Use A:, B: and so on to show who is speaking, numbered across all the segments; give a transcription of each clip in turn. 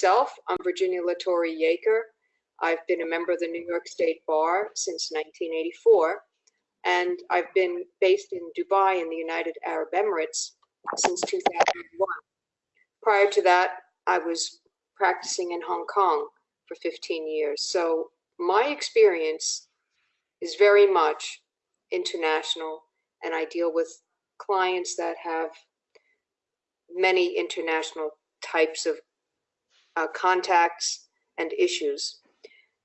A: myself, I'm Virginia La Torre Jeker. I've been a member of the New York State Bar since 1984, and I've been based in Dubai in the United Arab Emirates since 2001. Prior to that, I was practicing in Hong Kong for 15 years. So my experience is very much international, and I deal with clients that have many international types of uh, contacts and issues.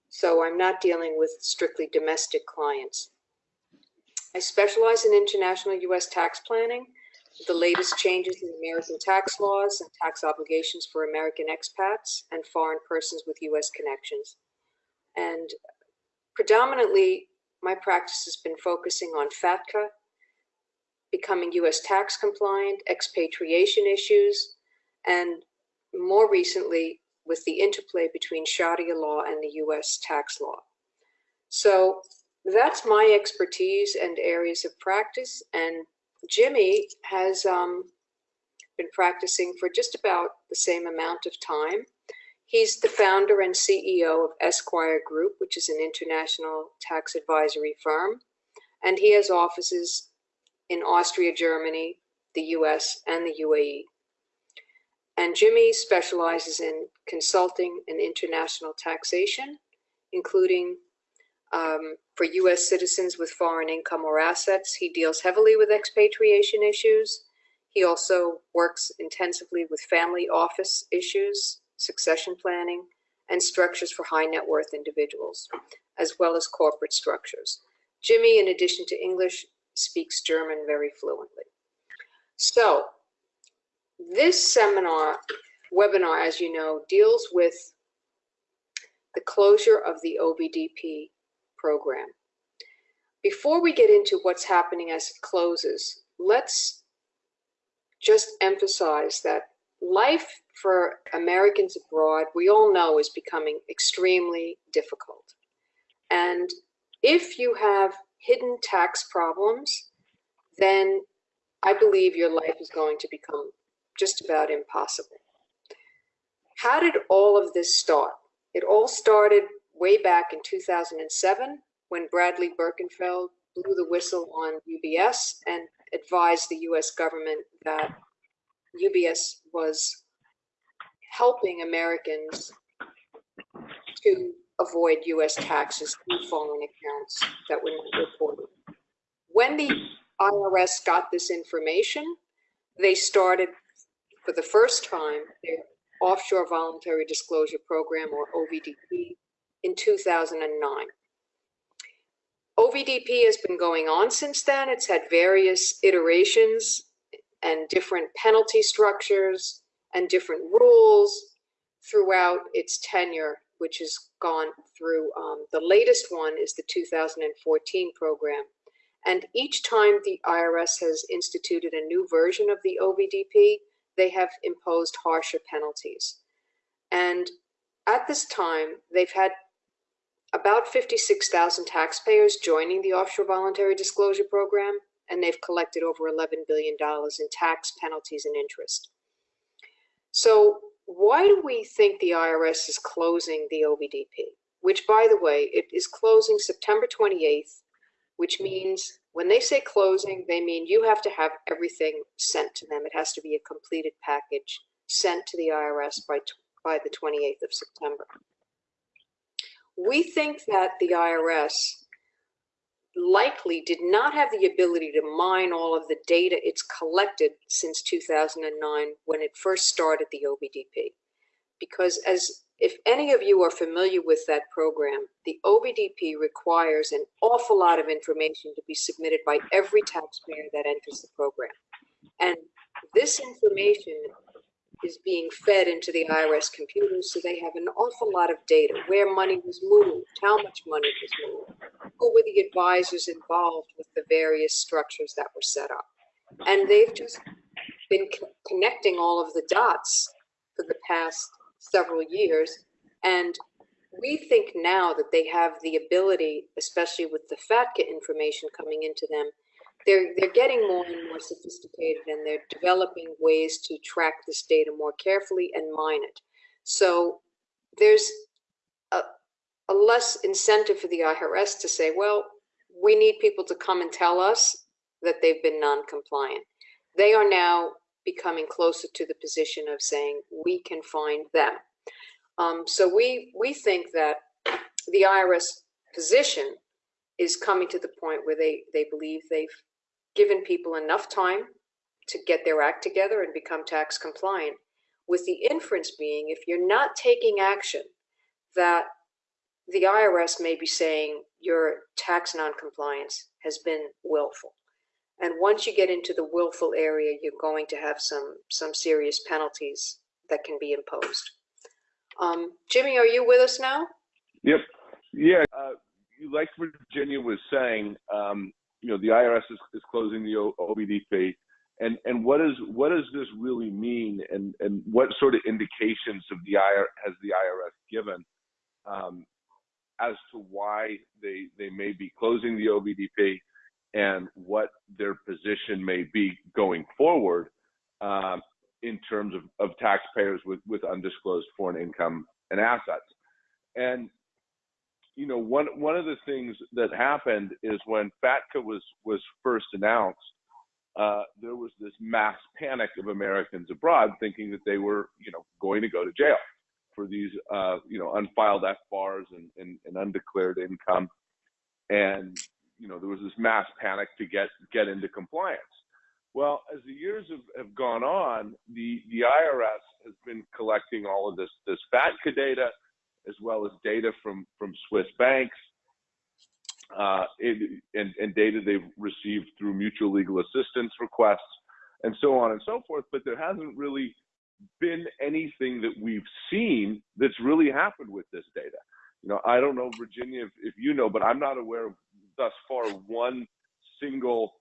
A: So I'm not dealing with strictly domestic clients. I specialize in international U.S. tax planning, the latest changes in American tax laws and tax obligations for American expats and foreign persons with U.S. connections. And predominantly, my practice has been focusing on FATCA, becoming U.S. tax compliant, expatriation issues, and more recently with the interplay between Sharia law and the U.S. tax law. So that's my expertise and areas of practice. And Jimmy has um, been practicing for just about the same amount of time. He's the founder and CEO of Esquire Group, which is an international tax advisory firm. And he has offices in Austria, Germany, the US, and the UAE. And Jimmy specializes in consulting and international taxation, including um, for US citizens with foreign income or assets. He deals heavily with expatriation issues. He also works intensively with family office issues, succession planning, and structures for high net worth individuals, as well as corporate structures. Jimmy, in addition to English, speaks German very fluently. So this seminar, webinar, as you know, deals with the closure of the OVDP program. Before we get into what's happening as it closes, let's just emphasize that life for Americans abroad, we all know, is becoming extremely difficult. And if you have hidden tax problems, then I believe your life is going to become just about impossible. How did all of this start? It all started way back in 2007 when Bradley Birkenfeld blew the whistle on UBS and advised the US government that UBS was helping Americans to avoid US taxes through foreign accounts that were not reported. When the IRS got this information, they started for the first time their Offshore Voluntary Disclosure Program, or OVDP, in 2009. OVDP has been going on since then. It's had various iterations and different penalty structures and different rules throughout its tenure, which has gone through. Um, the latest one is the 2014 program. And each time the IRS has instituted a new version of the OVDP, they have imposed harsher penalties. And at this time, they've had about 56,000 taxpayers joining the Offshore Voluntary Disclosure Program, and they've collected over $11 billion in tax penalties and interest. So why do we think the IRS is closing the OVDP? Which, by the way, it is closing September 28th, which means when they say closing, they mean you have to have everything sent to them. It has to be a completed package sent to the IRS by, by the 28th of September. We think that the IRS likely did not have the ability to mine all of the data it's collected since 2009 when it first started the OVDP. Because as if any of you are familiar with that program, the OVDP requires an awful lot of information to be submitted by every taxpayer that enters the program. And this information is being fed into the IRS computers, so they have an awful lot of data, where money was moved, how much money was moved, who were the advisors involved with the various structures that were set up. And they've just been connecting all of the dots for the past several years. And we think now that they have the ability, especially with the FATCA information coming into them, they're, they're getting more and more sophisticated and they're developing ways to track this data more carefully and mine it. So there's a, a less incentive for the IRS to say, well, we need people to come and tell us that they've been non-compliant. They are now becoming closer to the position of saying we can find them. Um, so we we think that the IRS position is coming to the point where they they believe they've given people enough time to get their act together and become tax compliant. With the inference being, if you're not taking action, that the IRS may be saying your tax noncompliance has been willful. And once you get into the willful area, you're going to have some some serious penalties that can be imposed. Um, Jimmy, are you with us now?
B: Yep. Yeah. Uh, like Virginia was saying, um, you know, the IRS is, is closing the OVDP, and and what is what does this really mean, and and what sort of indications of the IR has the IRS given um, as to why they they may be closing the OVDP? And what their position may be going forward um, in terms of, of taxpayers with, with undisclosed foreign income and assets. And you know, one one of the things that happened is when FATCA was was first announced, uh, there was this mass panic of Americans abroad thinking that they were, you know, going to go to jail for these, uh, you know, unfiled FBARs and, and, and undeclared income. And you know, there was this mass panic to get get into compliance. Well, as the years have, have gone on, the, the IRS has been collecting all of this this FATCA data, as well as data from from Swiss banks, uh, and, and data they've received through mutual legal assistance requests, and so on and so forth. But there hasn't really been anything that we've seen that's really happened with this data. You know, I don't know, Virginia, if, if you know, but I'm not aware of thus far one single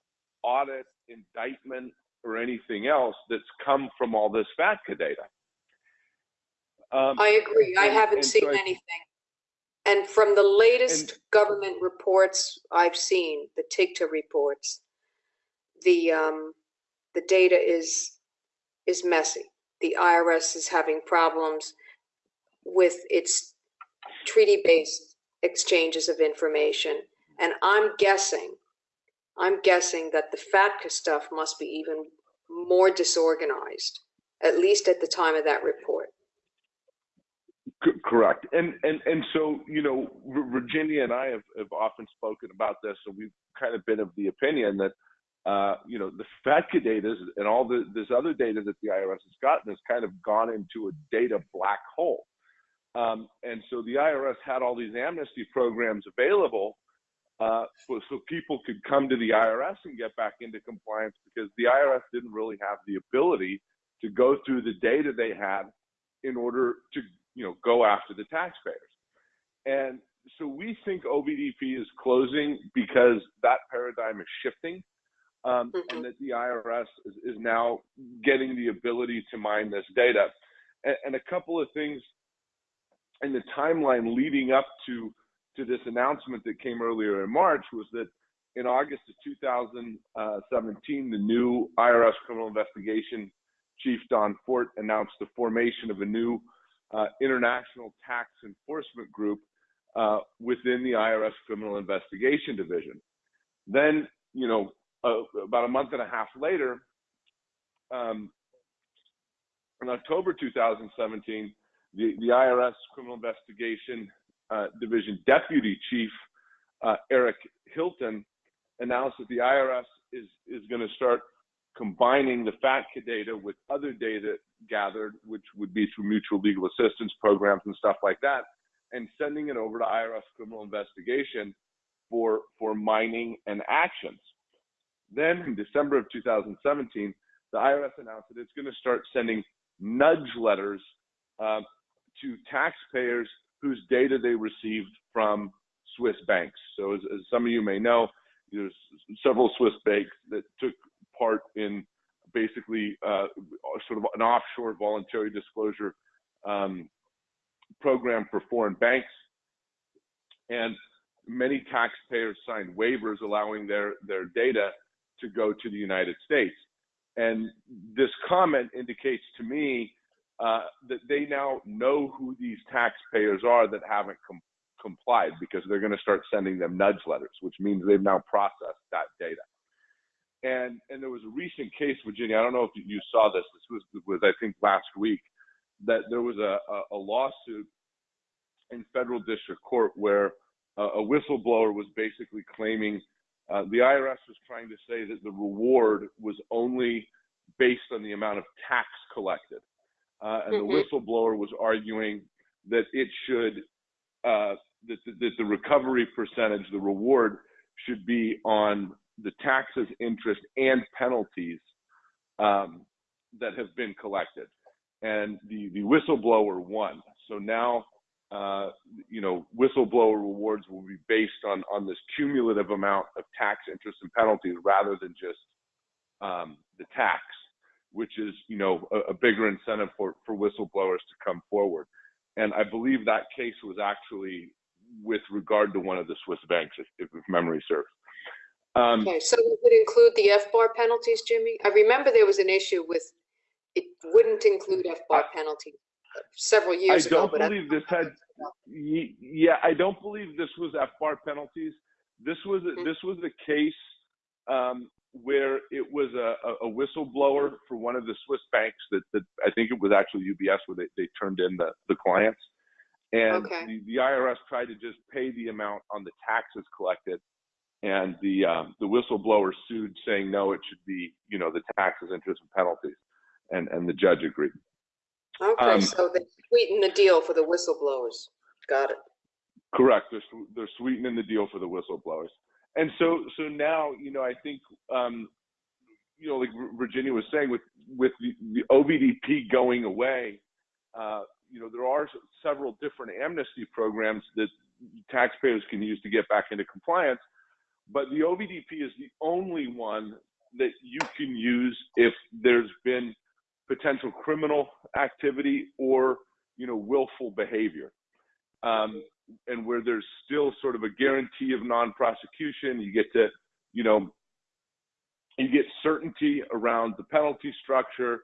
B: audit, indictment, or anything else that's come from all this FATCA data.
A: Um, I agree. I haven't seen so I, anything. And from the latest and, government reports I've seen, the TIGTA reports, the um, the data is is messy. The IRS is having problems with its treaty-based exchanges of information and I'm guessing, I'm guessing that the FATCA stuff must be even more disorganized, at least at the time of that report.
B: Correct. And and and so you know, Virginia and I have, have often spoken about this, and we've kind of been of the opinion that uh, you know the FATCA data and all the, this other data that the IRS has gotten has kind of gone into a data black hole. Um, and so the IRS had all these amnesty programs available uh, so, so people could come to the IRS and get back into compliance because the IRS didn't really have the ability to go through the data they had in order to you know go after the taxpayers. And so we think OVDP is closing because that paradigm is shifting. Um, mm-hmm. and that the IRS is, is, now getting the ability to mine this data. And, and, a couple of things in the timeline leading up to to this announcement that came earlier in March was that in August of 2017, the new IRS criminal investigation chief Don Fort announced the formation of a new uh, international tax enforcement group uh, within the IRS criminal investigation division. Then, you know, uh, about a month and a half later, um, in October 2017, the, the IRS criminal investigation uh, Division Deputy Chief uh, Eric Hylton announced that the IRS is is going to start combining the FATCA data with other data gathered, which would be through mutual legal assistance programs and stuff like that, and sending it over to IRS criminal investigation for for mining and actions. Then in December of 2017, the IRS announced that it's going to start sending nudge letters uh, to taxpayers whose data they received from Swiss banks. So as, as some of you may know, there's several Swiss banks that took part in basically uh, sort of an offshore voluntary disclosure um, program for foreign banks. And many taxpayers signed waivers allowing their, their data to go to the United States. And this comment indicates to me uh, that they now know who these taxpayers are that haven't com- complied because they're going to start sending them nudge letters, which means they've now processed that data. And and there was a recent case, Virginia. I don't know if you saw this. This was was I think last week that there was a, a, a lawsuit in federal district court where uh, a whistleblower was basically claiming uh, the IRS was trying to say that the reward was only based on the amount of tax collected. Uh, and mm-hmm. the whistleblower was arguing that it should, uh, that, the, that the recovery percentage, the reward, should be on the taxes, interest, and penalties um, that have been collected. And the, the whistleblower won. So now uh, you know, whistleblower rewards will be based on on this cumulative amount of tax, interest, and penalties rather than just um, the tax, which is you know a, a, bigger incentive for for whistleblowers to come forward. And I believe that case was actually with regard to one of the Swiss banks, if, if memory serves.
A: Um, okay, so it would include the FBAR penalties, Jimmy. I remember there was an issue with it wouldn't include FBAR penalties several years
B: I don't ago. believe this had. Yeah, I don't believe this was FBAR penalties. This was mm-hmm. this was a case um, where it was a, a, whistleblower for one of the Swiss banks that, that I think it was actually UBS where they, they turned in the, the clients. And okay. the, the IRS tried to just pay the amount on the taxes collected. And the um, the whistleblower sued saying no, it should be, you know, the taxes, interest, and penalties. And and the judge agreed.
A: Okay, Um, so they sweeten the deal for the whistleblowers. Got it.
B: Correct. They're, they're sweetening the deal for the whistleblowers. And so, so now, you know, I think, um, you know, like Virginia was saying, with with the, the OVDP going away, uh, you know, there are several different amnesty programs that taxpayers can use to get back into compliance. But the OVDP is the only one that you can use if there's been potential criminal activity or you know willful behavior um, and where there's still sort of a guarantee of non-prosecution you get to you know you get certainty around the penalty structure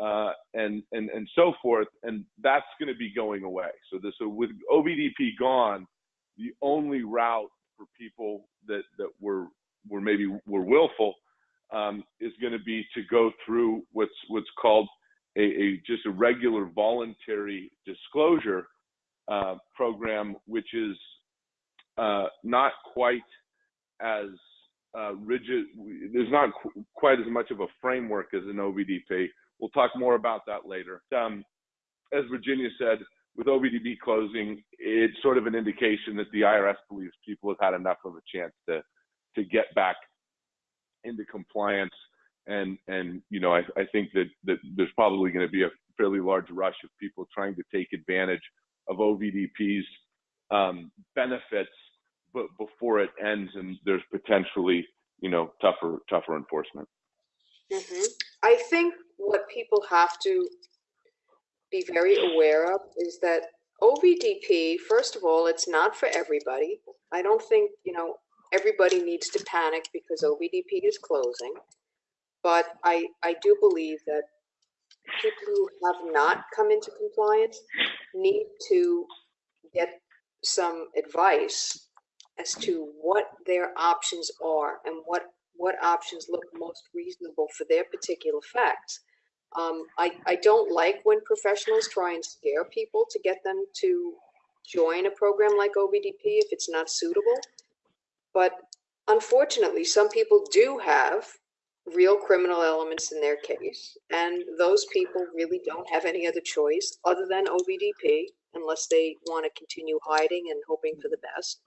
B: uh, and and and so forth and that's going to be going away. So this so with OVDP gone the only route for people that that were were maybe were willful um, is going to be to go through what's what's called a, a just a regular voluntary disclosure uh, program, which is uh, not quite as uh, rigid. There's not qu- quite as much of a framework as an OVDP. We'll talk more about that later. Um, as Virginia said, with OVDP closing, it's sort of an indication that the IRS believes people have had enough of a chance to to get back into compliance. And and you know, I, I think that that there's probably going to be a fairly large rush of people trying to take advantage of OVDP's um, benefits, but before it ends, and there's potentially you know tougher tougher enforcement.
A: Mm-hmm. I think what people have to be very aware of is that OVDP, first of all, it's not for everybody. I don't think you know everybody needs to panic because OVDP is closing. But I, I do believe that people who have not come into compliance need to get some advice as to what their options are and what what options look most reasonable for their particular facts. Um, I, I don't like when professionals try and scare people to get them to join a program like OVDP if it's not suitable. But unfortunately, some people do have real criminal elements in their case, and those people really don't have any other choice other than OVDP unless they want to continue hiding and hoping for the best.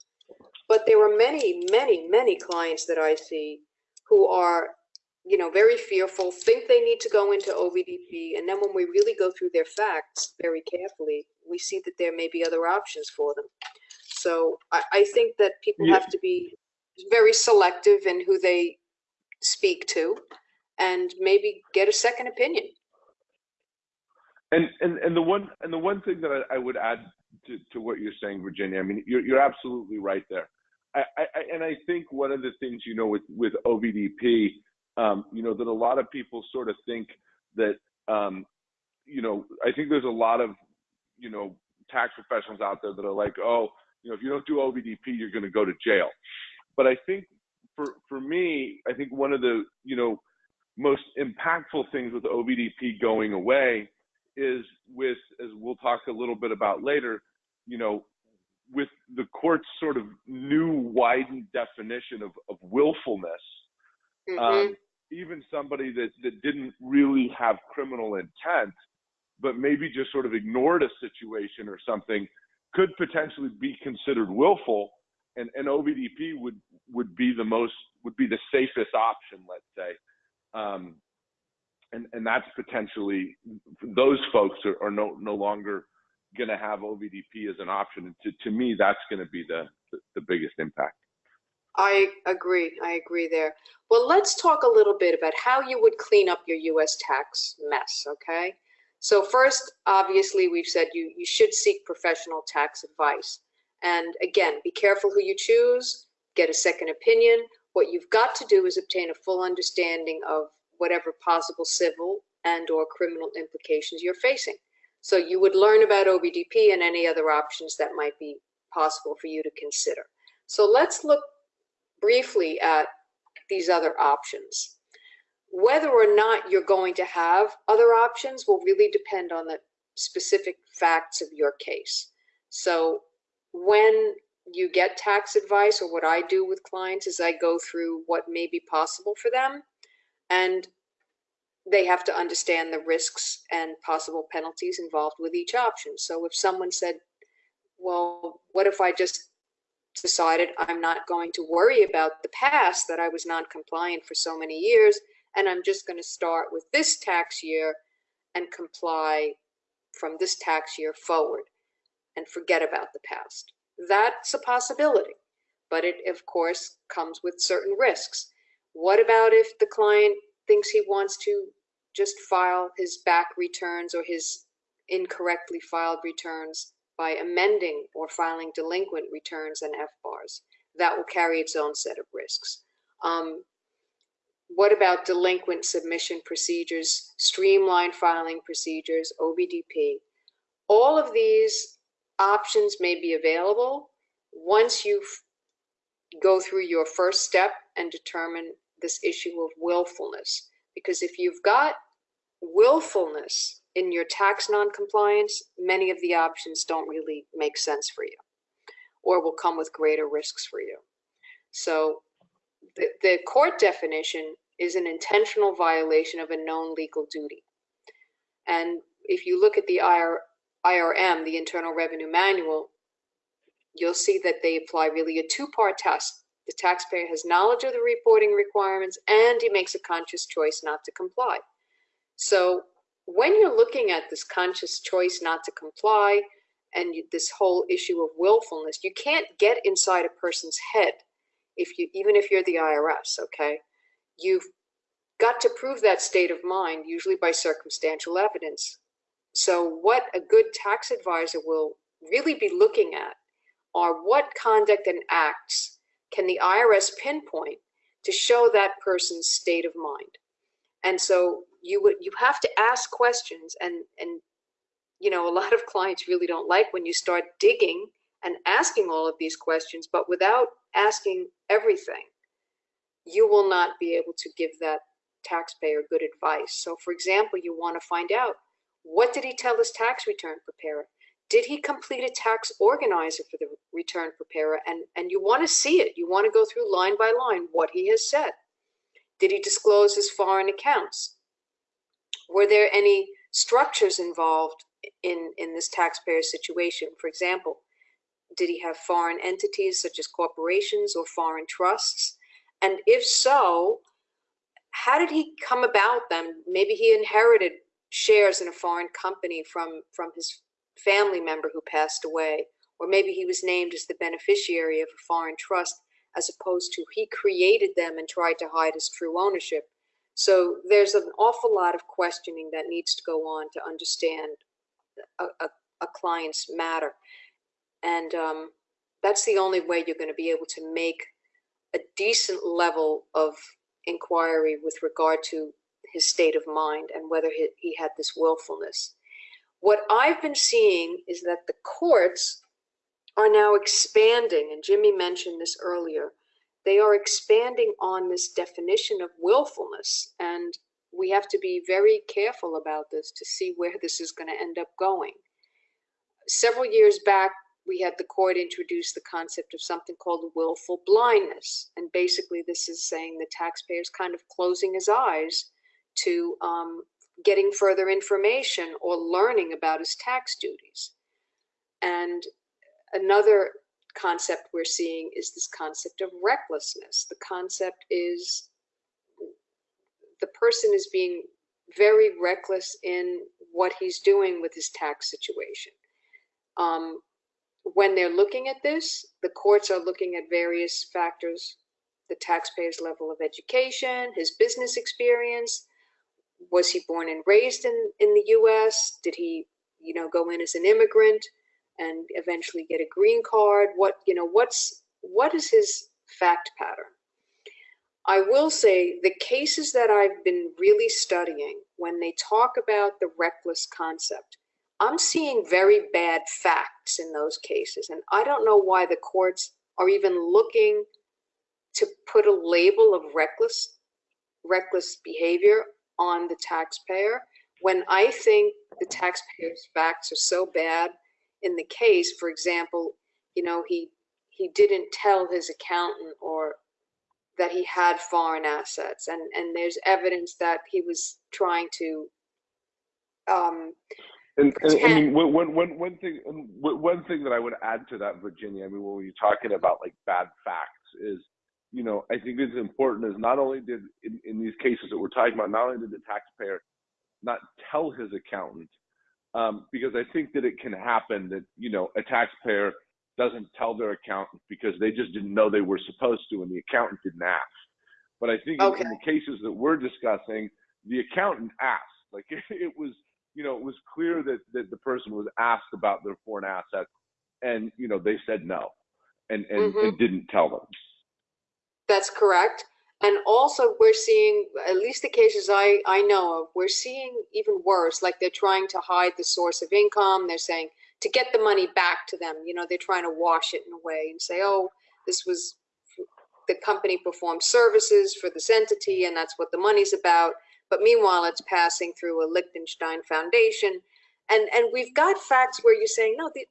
A: But there are many, many, many clients that I see who are, you know, very fearful, think they need to go into OVDP, and then when we really go through their facts very carefully, we see that there may be other options for them. So I, I think that people yeah. have to be very selective in who they speak to and maybe get a second opinion.
B: And and and the one and the one thing that I, I would add to, to what you're saying, Virginia, I mean, you're you're absolutely right there. I, I and I think one of the things you know with with OVDP, um, you know, that a lot of people sort of think that um, you know, I think there's a lot of, you know, tax professionals out there that are like, oh, you know, if you don't do OVDP, you're going to go to jail. But I think for for me, I think one of the you know most impactful things with OVDP going away is with, as we'll talk a little bit about later, you know, with the court's sort of new widened definition of, of willfulness,
A: Mhm.
B: um, even somebody that, that didn't really have criminal intent, but maybe just sort of ignored a situation or something, could potentially be considered willful, and, and OVDP would would be the most would be the safest option, let's say. Um, and and that's potentially those folks are, are no no longer going to have OVDP as an option. And to, to me, that's going to be the, the the biggest impact.
A: I agree. I agree there. Well, let's talk a little bit about how you would clean up your US tax mess, okay? So first, obviously, we've said you, you should seek professional tax advice. And again, be careful who you choose, get a second opinion. What you've got to do is obtain a full understanding of whatever possible civil and or criminal implications you're facing. So you would learn about OVDP and any other options that might be possible for you to consider. So let's look briefly at these other options. Whether or not you're going to have other options will really depend on the specific facts of your case. So when you get tax advice or what I do with clients is I go through what may be possible for them and they have to understand the risks and possible penalties involved with each option. So if someone said, well, what if I just decided I'm not going to worry about the past that I was non-compliant for so many years, and I'm just going to start with this tax year and comply from this tax year forward and forget about the past. That's a possibility, but it, of course, comes with certain risks. What about if the client thinks he wants to just file his back returns or his incorrectly filed returns by amending or filing delinquent returns and FBARs? That will carry its own set of risks. Um, what about delinquent submission procedures, streamlined filing procedures, OVDP? All of these options may be available once you go through your first step and determine this issue of willfulness. Because if you've got willfulness in your tax noncompliance, many of the options don't really make sense for you or will come with greater risks for you. So the, the court definition is an intentional violation of a known legal duty. And if you look at the IR, IRM, the Internal Revenue Manual, you'll see that they apply really a two-part test. The taxpayer has knowledge of the reporting requirements and he makes a conscious choice not to comply. So when you're looking at this conscious choice not to comply and you, this whole issue of willfulness, you can't get inside a person's head if you even if you're the IRS, okay? You've got to prove that state of mind usually by circumstantial evidence. So what a good tax advisor will really be looking at are what conduct and acts can the IRS pinpoint to show that person's state of mind. And so you would you have to ask questions and and you know a lot of clients really don't like when you start digging and asking all of these questions but without asking everything you will not be able to give that taxpayer good advice so for example you want to find out what did he tell his tax return preparer did he complete a tax organizer for the return preparer and and you want to see it you want to go through line by line what he has said did he disclose his foreign accounts were there any structures involved in, in this taxpayer situation? For example, did he have foreign entities such as corporations or foreign trusts? And if so, how did he come about them? Maybe he inherited shares in a foreign company from, from his family member who passed away, or maybe he was named as the beneficiary of a foreign trust as opposed to he created them and tried to hide his true ownership. So there's an awful lot of questioning that needs to go on to understand a, a, a client's matter. And um, that's the only way you're going to be able to make a decent level of inquiry with regard to his state of mind and whether he, he had this willfulness. What I've been seeing is that the courts are now expanding, and Jimmy mentioned this earlier. They are expanding on this definition of willfulness, and we have to be very careful about this to see where this is going to end up going. Several years back, we had the court introduce the concept of something called willful blindness. And basically, this is saying the taxpayer is kind of closing his eyes to um, getting further information or learning about his tax duties. And another concept we're seeing is this concept of recklessness. The concept is the person is being very reckless in what he's doing with his tax situation. Um, when they're looking at this, the courts are looking at various factors the taxpayer's level of education, his business experience. Was he born and raised in, in the US? Did he, you know, go in as an immigrant and eventually get a green card? What, you know, what's what is his fact pattern? I will say the cases that I've been really studying when they talk about the reckless concept, I'm seeing very bad facts in those cases. And I don't know why the courts are even looking to put a label of reckless, reckless behavior on the taxpayer when I think the taxpayer's facts are so bad in the case. For example, you know, he he didn't tell his accountant or that he had foreign assets and and there's evidence that he was trying to um,
B: and, and I mean, one, one, one thing, one thing that I would add to that, Virginia. I mean, when you're talking about like bad facts, is you know, I think it's important is not only did in, in these cases that we're talking about, not only did the taxpayer not tell his accountant, um, because I think that it can happen that you know a taxpayer doesn't tell their accountant because they just didn't know they were supposed to, and the accountant didn't ask. But I think okay. in, the cases that we're discussing, the accountant asked. Like it, it was you know, it was clear that, that the person was asked about their foreign assets and, you know, they said no and, and, mm-hmm. and didn't tell them.
A: That's correct. And also we're seeing, at least the cases I, I know of, we're seeing even worse, like they're trying to hide the source of income. They're saying to get the money back to them, you know, they're trying to wash it in a way and say, oh, this was the company performed services for this entity and that's what the money's about but meanwhile it's passing through a Liechtenstein foundation. And, and we've got facts where you're saying, no, the,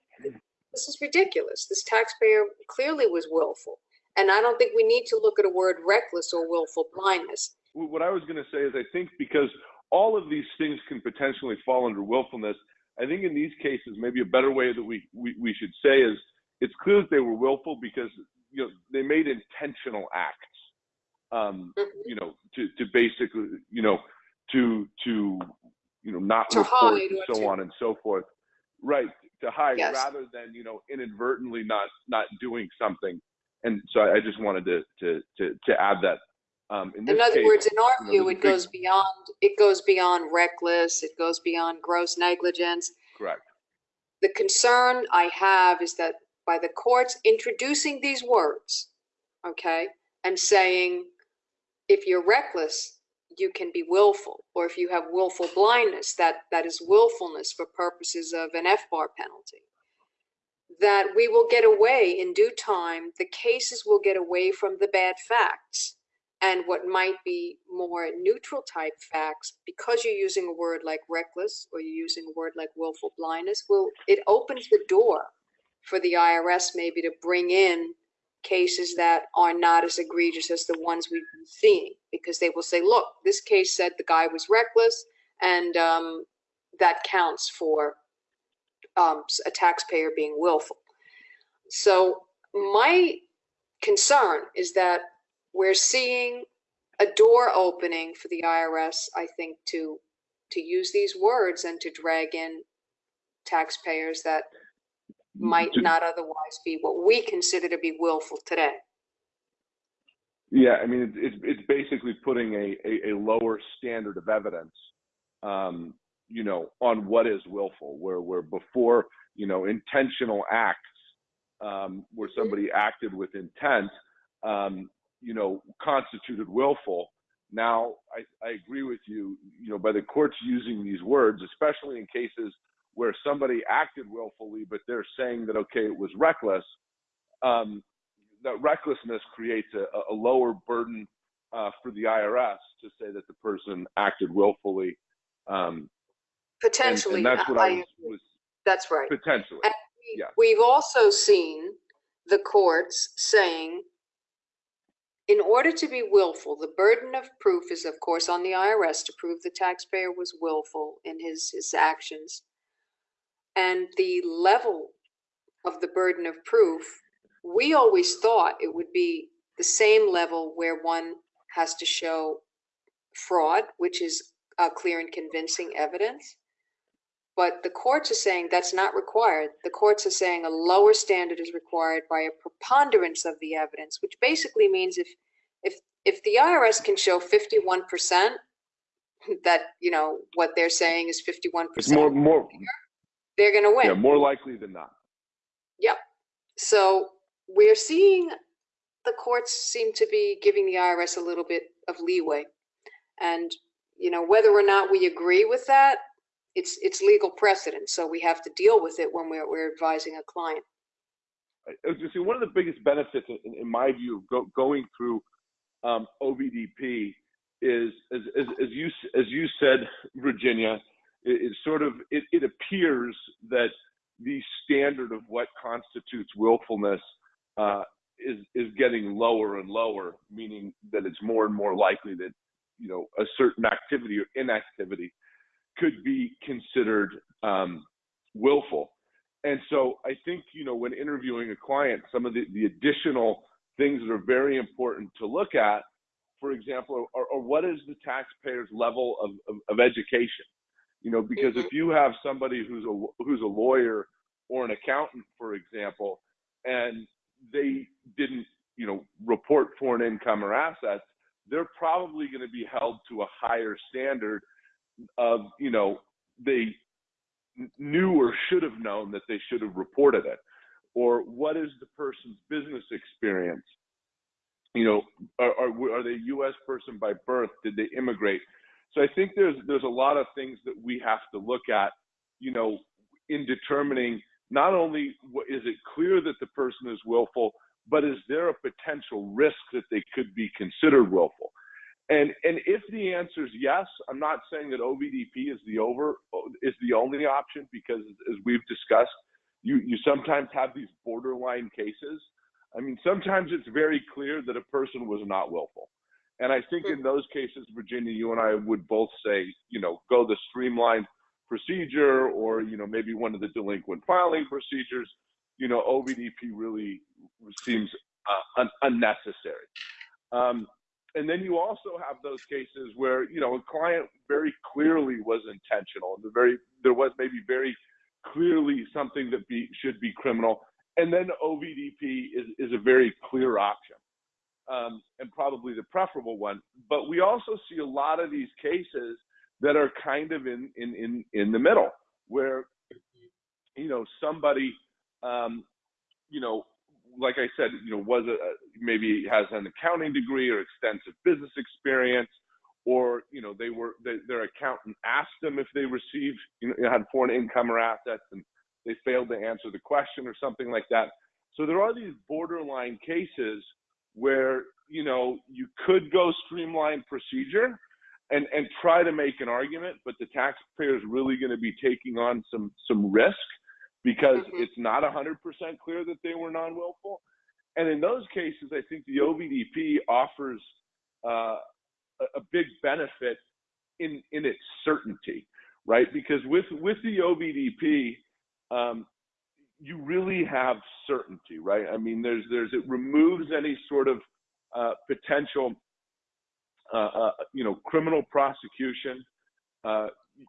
A: this is ridiculous. This taxpayer clearly was willful. And I don't think we need to look at a word reckless or willful blindness.
B: What I was going to say is I think because all of these things can potentially fall under willfulness, I think in these cases, maybe a better way that we, we, we should say is it's clear that they were willful because you know they made intentional acts um, mm-hmm. you know, to, to basically, you know, to to you know not to report and so to... on and so forth. Right, to hide yes. rather than you know inadvertently not not doing something. And so I, I just wanted to to to, to add that. Um, in,
A: in other
B: case,
A: words, in our
B: you
A: know, view, it big... goes beyond it goes beyond reckless. It goes beyond gross negligence.
B: Correct.
A: The concern I have is that by the courts introducing these words, okay, and saying if you're reckless, you can be willful, or if you have willful blindness, that, that is willfulness for purposes of an FBAR penalty. That we will get away in due time, the cases will get away from the bad facts and what might be more neutral type facts, because you're using a word like reckless or you're using a word like willful blindness, will it opens the door for the IRS maybe to bring in cases that are not as egregious as the ones we've been seeing because they will say, look, this case said the guy was reckless and um, that counts for um, a taxpayer being willful. So my concern is that we're seeing a door opening for the IRS, I think, to to use these words and to drag in taxpayers that might not otherwise be what we consider to be willful today.
B: Yeah, I mean, it's it's basically putting a, a, a lower standard of evidence, um, you know, on what is willful. Where where before, you know, intentional acts, um, where somebody acted with intent, um, you know, constituted willful. Now, I, I agree with you. You know, by the courts using these words, especially in cases where somebody acted willfully, but they're saying that okay, it was reckless. Um, that recklessness creates a, a lower burden uh, for the IRS to say that the person acted willfully. Um,
A: Potentially,
B: and, and that's what I, was, was
A: that's right.
B: potentially.
A: And we-
B: Yeah.
A: We've also seen the courts saying, in order to be willful, the burden of proof is of course on the IRS to prove the taxpayer was willful in his, his actions. And the level of the burden of proof, we always thought it would be the same level where one has to show fraud, which is uh, clear and convincing evidence. But the courts are saying that's not required. The courts are saying a lower standard is required by a preponderance of the evidence, which basically means if if if the IRS can show 51% that, you know, what they're saying is 51%,
B: It's more more
A: they're going to win.
B: yeah more likely than not. Yep.
A: So we're seeing the courts seem to be giving the IRS a little bit of leeway. And, you know, whether or not we agree with that, it's, it's legal precedent. So we have to deal with it when we're, we're advising a client.
B: I was one of the biggest benefits, in, in my view, of go, going through um, OVDP is, as, as, as you as you said, Virginia, it, it sort of it, it appears that the standard of what constitutes willfulness uh, is is getting lower and lower, meaning that it's more and more likely that you know a certain activity or inactivity could be considered um, willful. And so I think, you know, when interviewing a client, some of the, the additional things that are very important to look at, for example, are, are what is the taxpayer's level of, of, of education? You know, because if you have somebody who's a, who's a lawyer or an accountant, for example, and they didn't, you know, report foreign income or assets, they're probably going to be held to a higher standard of, you know, they knew or should have known that they should have reported it? Or what is the person's business experience? You know are, are, are they a us person by birth? Did they immigrate? So i think there's there's a lot of things that we have to look at you know in determining not only is it clear that the person is willful but is there a potential risk that they could be considered willful and and if the answer is yes, I'm not saying that OVDP is the over is the only option because as we've discussed, you you sometimes have these borderline cases. I mean, sometimes it's very clear that a person was not willful. And I think in those cases, Virginia, you and I would both say, you know, go the streamlined procedure or, you know, maybe one of the delinquent filing procedures. You know, OVDP really seems uh, un- unnecessary. Um, and then you also have those cases where you know a client very clearly was intentional and the very there was maybe very clearly something that be should be criminal. And then ovdp is, is a very clear option um, and probably the preferable one. But we also see a lot of these cases that are kind of in in in, in the middle where you know somebody um, you know like I said, you know, was a uh, maybe has an accounting degree or extensive business experience, or you know, they were they, their accountant asked them if they received you know had foreign income or assets, and they failed to answer the question or something like that. So there are these borderline cases where you know you could go streamline procedure and and try to make an argument, but the taxpayer is really going to be taking on some some risk because
A: Mhm.
B: it's not 100% clear that they were non-willful. And in those cases, I think the OVDP offers uh, a, a big benefit in in its certainty, right? Because with with the OVDP, um, you really have certainty, right? I mean, there's there's it removes any sort of uh, potential, uh, uh, you know, criminal prosecution.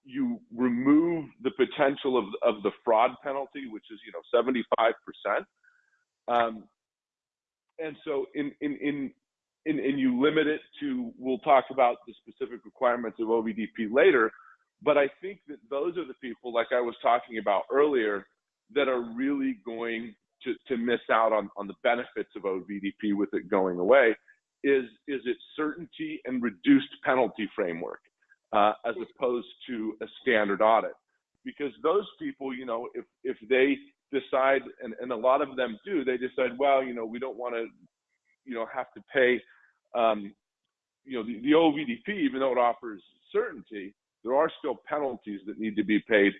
B: You remove the potential of of the fraud penalty, which is you know 75 percent, um, and so in in in in, and you limit it to. We'll talk about the specific requirements of OVDP later, but I think that those are the people, like I was talking about earlier, that are really going to to miss out on on the benefits of OVDP with it going away. Is is its certainty and reduced penalty framework uh, as opposed to a standard audit. because those people, you know, if if they decide, and, and a lot of them do, they decide, well, you know, we don't want to, you know, have to pay, um, you know, the, the OVDP, even though it offers certainty, there are still penalties that need to be paid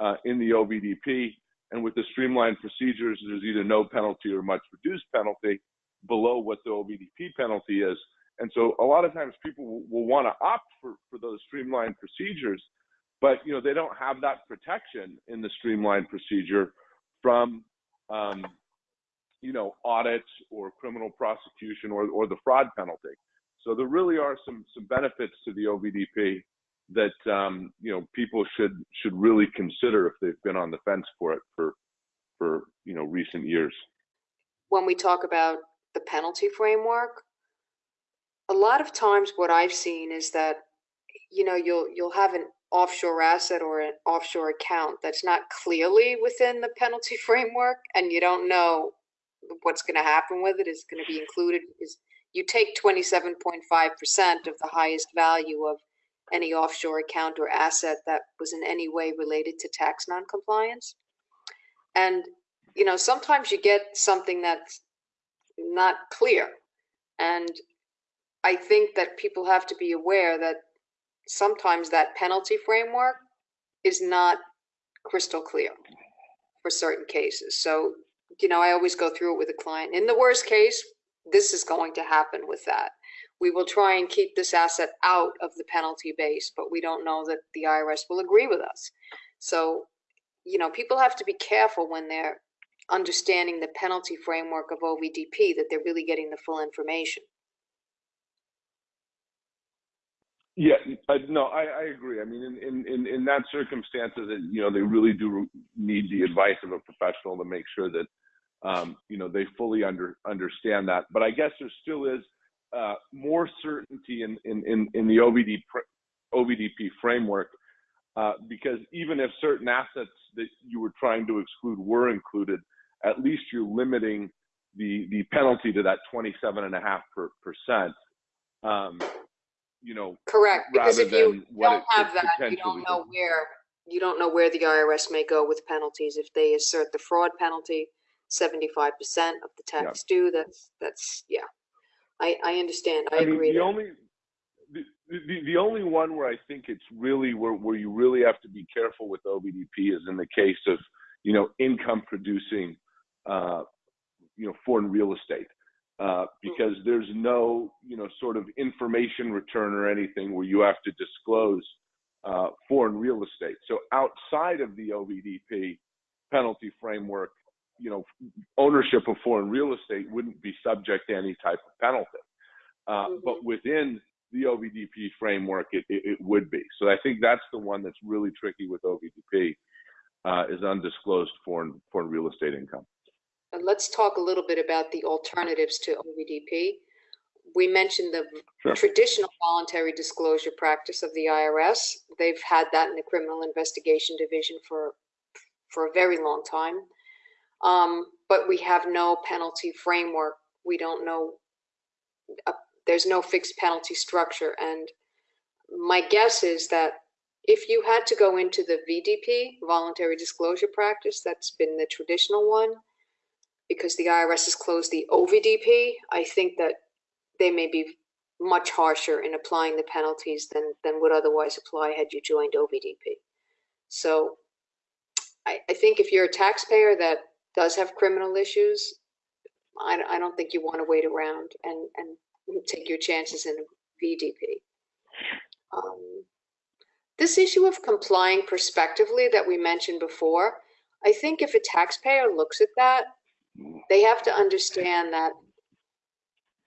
B: uh, in the OVDP. And with the streamlined procedures, there's either no penalty or much reduced penalty below what the OVDP penalty is. And so a lot of times people will, want to opt for, for those streamlined procedures, but you know they don't have that protection in the streamlined procedure from um, you know audits or criminal prosecution or, or the fraud penalty. So there really are some some benefits to the OVDP that um, you know people should should really consider if they've been on the fence for it for for you know recent years.
A: When we talk about the penalty framework, a lot of times what I've seen is that you know you'll you'll have an offshore asset or an offshore account that's not clearly within the penalty framework and you don't know what's going to happen with it is going to be included is you take 27.5% of the highest value of any offshore account or asset that was in any way related to tax noncompliance. And, you know, sometimes you get something that's not clear. And I think that people have to be aware that sometimes that penalty framework is not crystal clear for certain cases. So, you know, I always go through it with a client. In the worst case, this is going to happen with that we will try and keep this asset out of the penalty base, but we don't know that the IRS will agree with us. So, you know, people have to be careful when they're understanding the penalty framework of OVDP that they're really getting the full information.
B: Yeah, uh, no, I, I agree. I mean, in, in, in that circumstances, that you know, they really do need the advice of a professional to make sure that, um, you know, they fully under understand that. But I guess there still is uh, more certainty in, in, in, in the OVD, OVDP framework uh, because even if certain assets that you were trying to exclude were included, at least you're limiting the, the penalty to that 27.5 percent. Um, you know,
A: correct. Because if you don't have that, you don't know where you don't know where the IRS may go with penalties if they assert the fraud penalty, 75% of the tax due. That's that's yeah. I, I understand. I,
B: I mean,
A: agree.
B: the
A: there.
B: only the, the, the only one where I think it's really where, where you really have to be careful with OVDP is in the case of you know income producing uh, you know foreign real estate uh, because there's no you know sort of information return or anything where you have to disclose uh, foreign real estate. So outside of the OVDP penalty framework, you know, ownership of foreign real estate wouldn't be subject to any type of penalty. Uh, mm-hmm. But within the OVDP framework, it, it, it, would be. So I think that's the one that's really tricky with OVDP uh, is undisclosed foreign foreign real estate income.
A: Let's talk a little bit about the alternatives to OVDP. We mentioned the sure. traditional voluntary disclosure practice of the IRS. They've had that in the Criminal Investigation Division for for a very long time. Um, but we have no penalty framework. We don't know, uh, there's no fixed penalty structure. And my guess is that if you had to go into the VDP, voluntary disclosure practice, that's been the traditional one, because the IRS has closed the OVDP, I think that they may be much harsher in applying the penalties than, than would otherwise apply had you joined OVDP. So I, I think if you're a taxpayer that does have criminal issues, I, I don't think you want to wait around and, and take your chances in VDP. Um, this issue of complying prospectively that we mentioned before, I think if a taxpayer looks at that, they have to understand that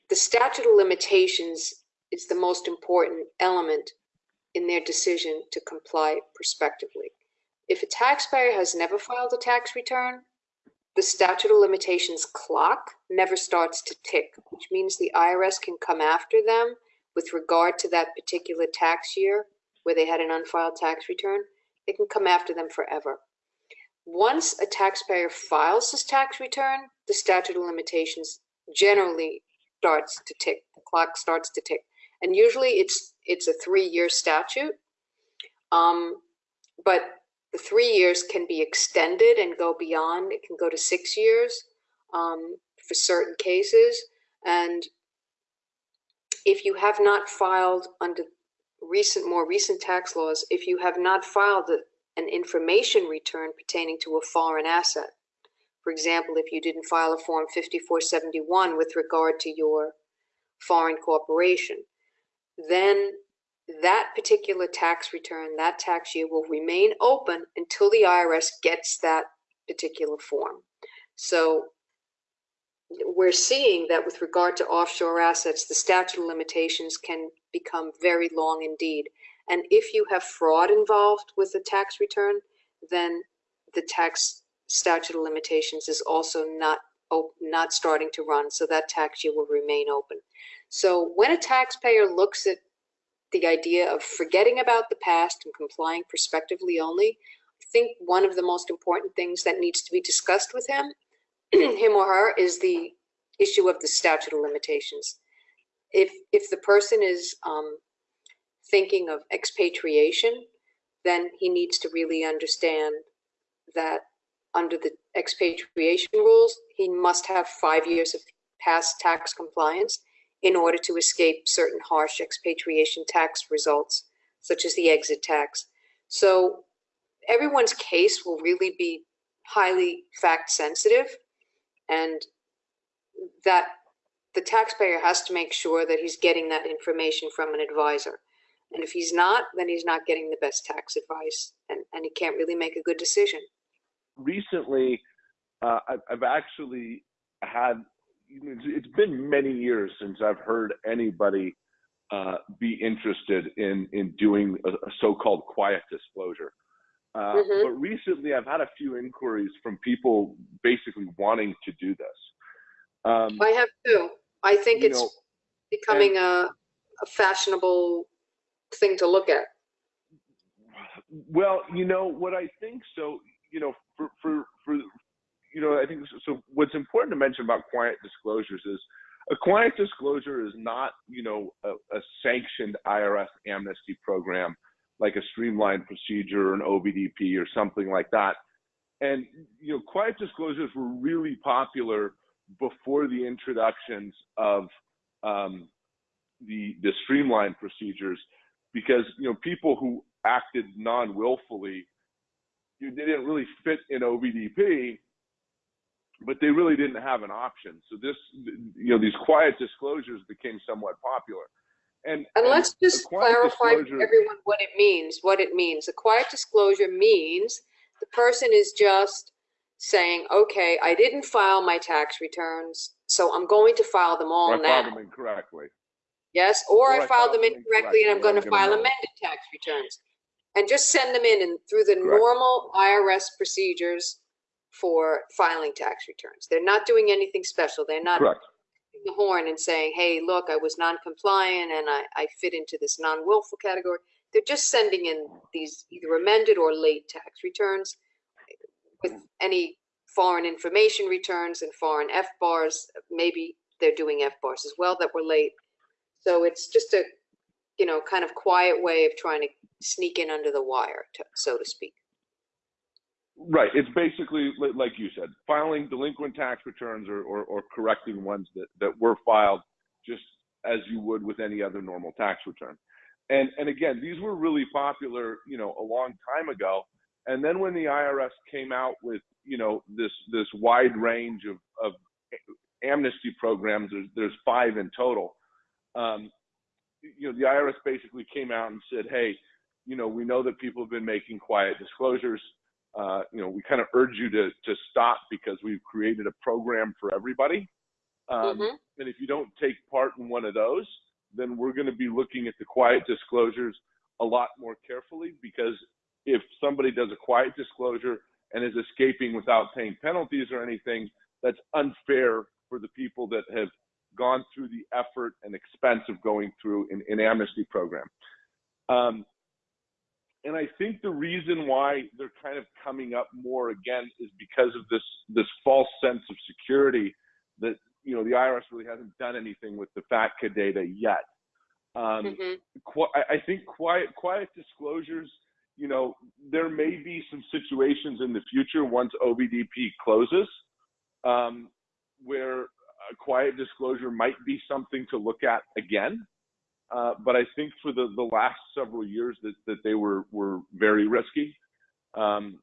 A: the statute of limitations is the most important element in their decision to comply prospectively. If a taxpayer has never filed a tax return, the statute of limitations clock never starts to tick, which means the IRS can come after them with regard to that particular tax year where they had an unfiled tax return. They can come after them forever. Once a taxpayer files his tax return, the statute of limitations generally starts to tick. The clock starts to tick, and usually it's it's a three-year statute. Um, but the three years can be extended and go beyond. It can go to six years um, for certain cases. And if you have not filed under recent, more recent tax laws, if you have not filed a, an information return pertaining to a foreign asset, for example, if you didn't file a Form 5471 with regard to your foreign corporation, then that particular tax return, that tax year will remain open until the IRS gets that particular form. So we're seeing that with regard to offshore assets, the statute of limitations can become very long indeed. And if you have fraud involved with the tax return, then the tax statute of limitations is also not not starting to run, so that tax year will remain open. So when a taxpayer looks at the idea of forgetting about the past and complying prospectively only, I think one of the most important things that needs to be discussed with him, him or her, is the issue of the statute of limitations. If if the person is um, thinking of expatriation, then he needs to really understand that under the expatriation rules, he must have five years of past tax compliance in order to escape certain harsh expatriation tax results, such as the exit tax. So everyone's case will really be highly fact sensitive and that the taxpayer has to make sure that he's getting that information from an advisor. And if he's not, then he's not getting the best tax advice and, and he can't really make a good decision.
B: Recently, uh, I've, actually had it's been many years since I've heard anybody uh, be interested in in doing a, a so-called quiet disclosure. Uh, mm-hmm. But recently, I've had a few inquiries from people basically wanting to do this.
A: Um, I have too. I think it's know, becoming and, a, a fashionable thing to look at.
B: Well, you know what I think. So, you know, for for for you know, I think so. What's important to mention about quiet disclosures is a quiet disclosure is not, you know, a, a sanctioned IRS amnesty program like a streamlined procedure or an OVDP or something like that. And you know, quiet disclosures were really popular before the introductions of um, the the streamlined procedures because you know people who acted non-willfully they didn't really fit in OVDP but they really didn't have an option. So this, you know, these quiet disclosures became somewhat popular. And,
A: and, let's just clarify for everyone what it means. What it means. A quiet disclosure means the person is just saying, okay, I didn't file my tax returns, so I'm going to file them all
B: or
A: now.
B: I filed them incorrectly.
A: Yes, or, I, filed, filed them incorrectly and I'm going to file amended tax returns. And just send them in and through the Correct. normal IRS procedures for filing tax returns. They're not doing anything special. They're not
B: Correct.
A: the horn and saying, hey, look, I was non-compliant and I, I fit into this non-willful category. They're just sending in these either amended or late tax returns with any foreign information returns and foreign FBARs. Maybe they're doing FBARs as well that were late. So it's just a, you know, kind of quiet way of trying to sneak in under the wire, to, so to speak.
B: Right. It's basically like you said, filing delinquent tax returns or, or, or, correcting ones that, that were filed just as you would with any other normal tax return. And and again, these were really popular, you know, a long time ago. And then when the IRS came out with, you know, this this wide range of, of amnesty programs, there's, there's five in total. Um, you know, the IRS basically came out and said, hey, you know, we know that people have been making quiet disclosures uh, you know, we kind of urge you to to stop because we've created a program for everybody. Um, mm-hmm. And if you don't take part in one of those, then we're going to be looking at the quiet disclosures a lot more carefully because if somebody does a quiet disclosure and is escaping without paying penalties or anything, that's unfair for the people that have gone through the effort and expense of going through an, an amnesty program. Um, and I think the reason why they're kind of coming up more again is because of this this false sense of security that you know the IRS really hasn't done anything with the FATCA data yet. Um, mm-hmm. qu- I think quiet quiet disclosures, you know, there may be some situations in the future once OVDP closes um, where quiet disclosure might be something to look at again. Uh, but I think for the, the last several years that, that they were, were very risky. Um,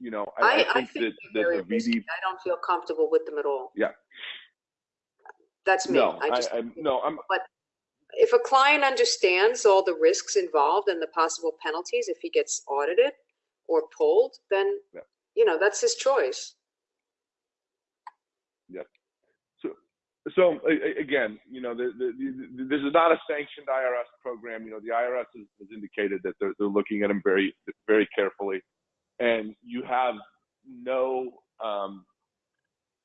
B: you know, I,
A: I,
B: I
A: I
B: think,
A: think
B: that, that the. VD,
A: I don't feel comfortable with them at all.
B: Yeah.
A: That's me.
B: no,
A: I
B: I,
A: just,
B: I'm, no, I'm, But
A: if a client understands all the risks involved and the possible penalties if he gets audited or pulled, then,
B: Yeah.
A: you know, that's his choice.
B: So again, you know, the, the, the, this is not a sanctioned IRS program. You know, the IRS has, has indicated that they're, they're looking at them very, very carefully, and you have no, um,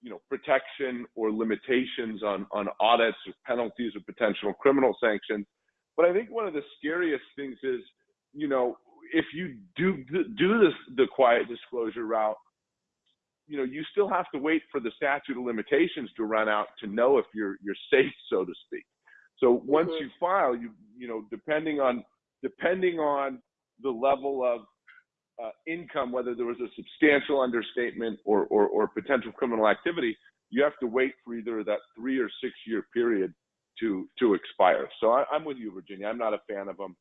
B: you know, protection or limitations on on audits or penalties or potential criminal sanctions. But I think one of the scariest things is, you know, if you do do this the quiet disclosure route, you know, you still have to wait for the statute of limitations to run out to know if you're you're safe, so to speak. So once
A: Mhm.
B: you file, you you know, depending on depending on the level of uh, income, whether there was a substantial understatement or, or or potential criminal activity, you have to wait for either that three or six year period to to expire. So I, I'm with you, Virginia. I'm not a fan of them,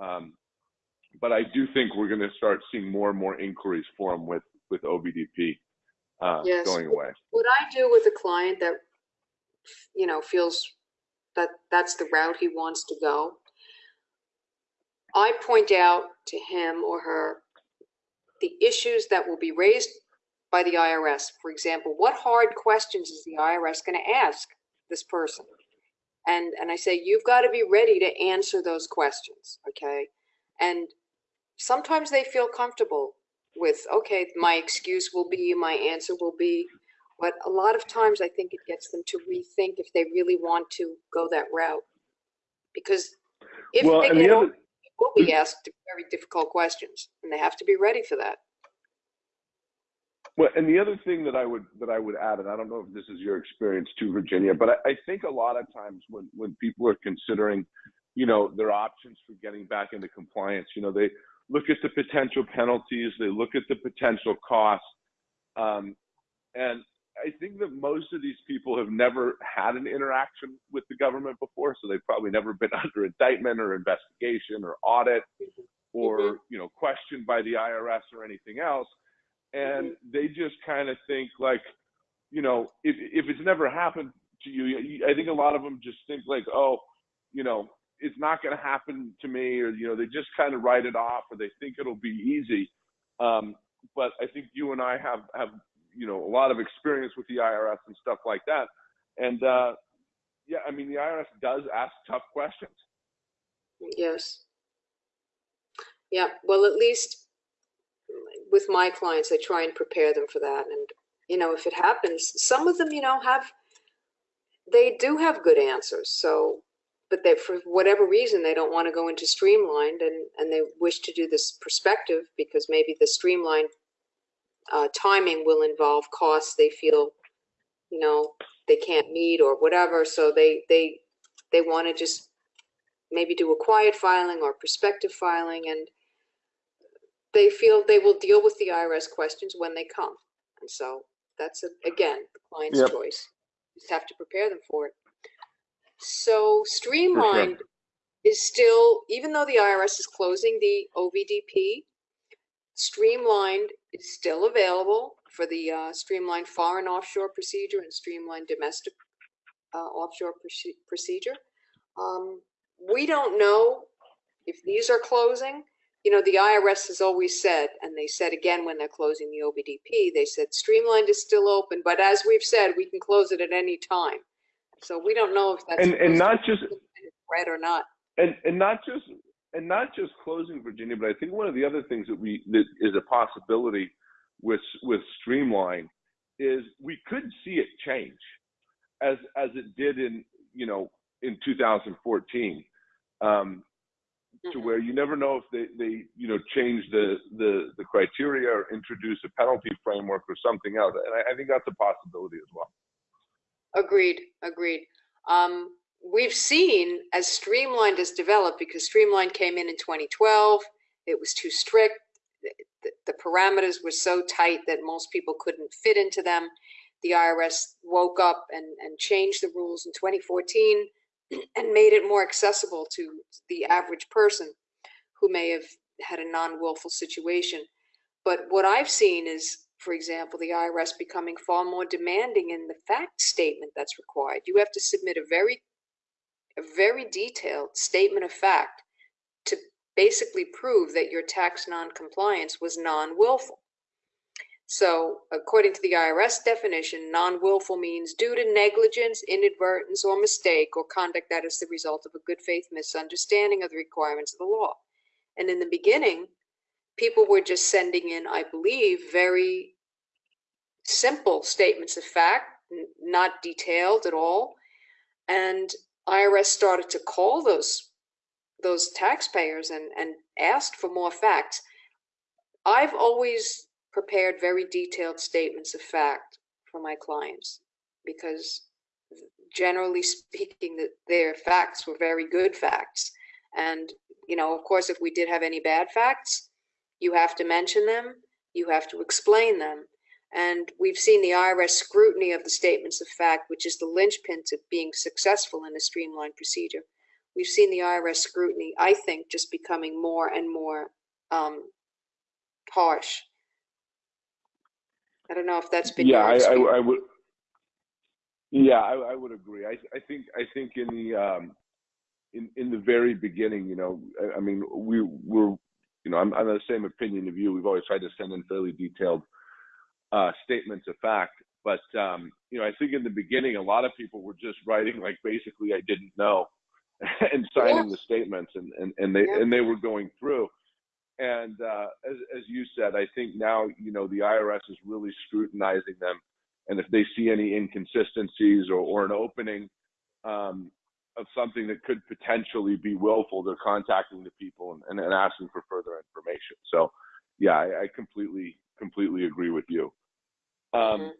B: um, but I do think we're going to start seeing more and more inquiries for them with with OVDP uh,
A: Yes.
B: going away.
A: What I do with a client that, you know, feels that that's the route he wants to go, I point out to him or her the issues that will be raised by the IRS. For example, what hard questions is the IRS going to ask this person? And and I say you've got to be ready to answer those questions, okay? And sometimes they feel comfortable with okay, my excuse will be, my answer will be, but a lot of times I think it gets them to rethink if they really want to go that route. Because if
B: well,
A: they get
B: other,
A: they will be mm-hmm. asked very difficult questions, and they have to be ready for that.
B: Well, and the other thing that I would that I would add, and I don't know if this is your experience too, Virginia, but I, I think a lot of times when when people are considering, you know, their options for getting back into compliance, you know, they look at the potential penalties, they look at the potential costs, um, and I think that most of these people have never had an interaction with the government before, so they've probably never been under indictment or investigation or audit or
A: Mhm.
B: you know questioned by the IRS or anything else and they just kind of think like you know if if it's never happened to you- i think a lot of them just think like oh you know it's not going to happen to me or you know they just kind of write it off or they think it'll be easy um but i think you and i have have you know a lot of experience with the irs and stuff like that and uh yeah i mean the irs does ask tough questions
A: Yes. Yeah, well, at least with my clients, I try and prepare them for that. And, you know, if it happens, some of them, you know, have, they do have good answers. So, but they, for whatever reason, they don't want to go into streamlined and, and they wish to do this perspective because maybe the streamlined uh, timing will involve costs they feel, you know, they can't meet or whatever. So they, they, they want to just maybe do a quiet filing or prospective filing and they feel they will deal with the IRS questions when they come. And so that's, a- again, the client's
B: Yep.
A: choice. Just have to prepare them for it. So streamlined is still, even though the IRS is closing the OVDP, streamlined is still available for the uh, streamlined foreign offshore procedure and streamlined domestic uh, offshore proce- procedure. Um, we don't know if these are closing. You know, the IRS has always said, and they said again when they're closing the OVDP, they said streamlined is still open, but as we've said, we can close it at any time. So we don't know if that's
B: and and not just
A: right or not.
B: and and not just and not just closing Virginia, but I think one of the other things that we that is a possibility with with Streamline is we could see it change as as it did in you know in 2014 um, to
A: Mhm.
B: where you never know if they they you know change the the the criteria or introduce a penalty framework or something else, and I, I think that's a possibility as well.
A: Agreed, agreed. Um, we've seen as Streamlined has developed, because Streamlined came in in 2012, it was too strict. The, the- parameters were so tight that most people couldn't fit into them. The IRS woke up and, and changed the rules in 2014 and made it more accessible to the average person who may have had a non-willful situation. But what I've seen is, for example, the IRS becoming far more demanding in the fact statement that's required. You have to submit a very, a very detailed statement of fact to basically prove that your tax non-compliance was non-willful. So according to the IRS definition, non-willful means due to negligence, inadvertence, or mistake, or conduct that is the result of a good faith misunderstanding of the requirements of the law. And in the beginning, people were just sending in, I believe, very simple statements of fact, not detailed at all. And IRS started to call those those taxpayers and, and asked for more facts. I've always prepared very detailed statements of fact for my clients because generally speaking that their facts were very good facts and you know of course if we did have any bad facts you have to mention them you have to explain them and we've seen the irs scrutiny of the statements of fact which is the linchpin to being successful in a streamlined procedure we've seen the irs scrutiny i think just becoming more and more um, harsh i don't know if that's been
B: yeah,
A: your
B: I, I. I would. Yeah, I, I would agree. I, I think I think in the um, in in the very beginning, you know, I, I mean, we were, you know, I'm, I'm the same opinion of you. We've always tried to send in fairly detailed uh, statements of fact, but um, you know, I think in the beginning, a lot of people were just writing like basically, I didn't know, and signing the statements, and and and they
A: Yeah.
B: and they were going through. And uh, as as you said, I think now you know the IRS is really scrutinizing them, and if they see any inconsistencies or, or an opening um, of something that could potentially be willful, they're contacting the people and, and, and asking for further information. So, yeah, I, I completely completely agree with you. Um,
A: Mhm.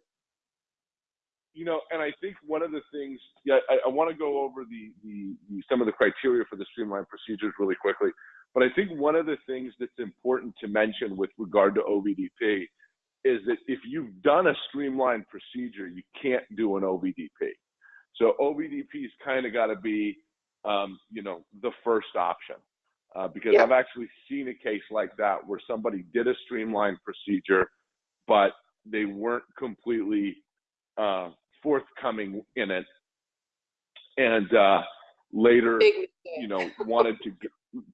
B: you know, and I think one of the things, yeah, I, I want to go over the, the, the some of the criteria for the streamlined procedures really quickly. But I think one of the things that's important to mention with regard to OVDP is that if you've done a streamlined procedure, you can't do an OVDP. So OVDP's kind of got to be, um, you know, the first option. Uh, because
A: Yeah.
B: I've actually seen a case like that where somebody did a streamlined procedure, but they weren't completely uh, forthcoming in it, and uh, later, you know, wanted to get,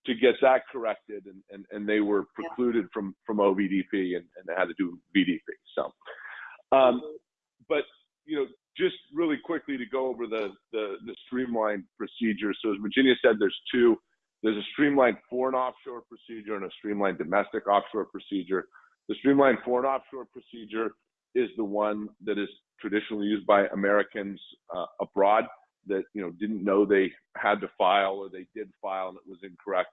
B: to get that corrected, and, and, and they were
A: Yeah.
B: precluded from from OVDP and, and they had to do VDP. So, um,
A: Mhm.
B: but you know, just really quickly to go over the, the the streamlined procedure. So as Virginia said, there's two. There's a streamlined foreign offshore procedure and a streamlined domestic offshore procedure. The streamlined foreign offshore procedure is the one that is traditionally used by Americans uh, abroad that you know didn't know they had to file or they did file and it was incorrect.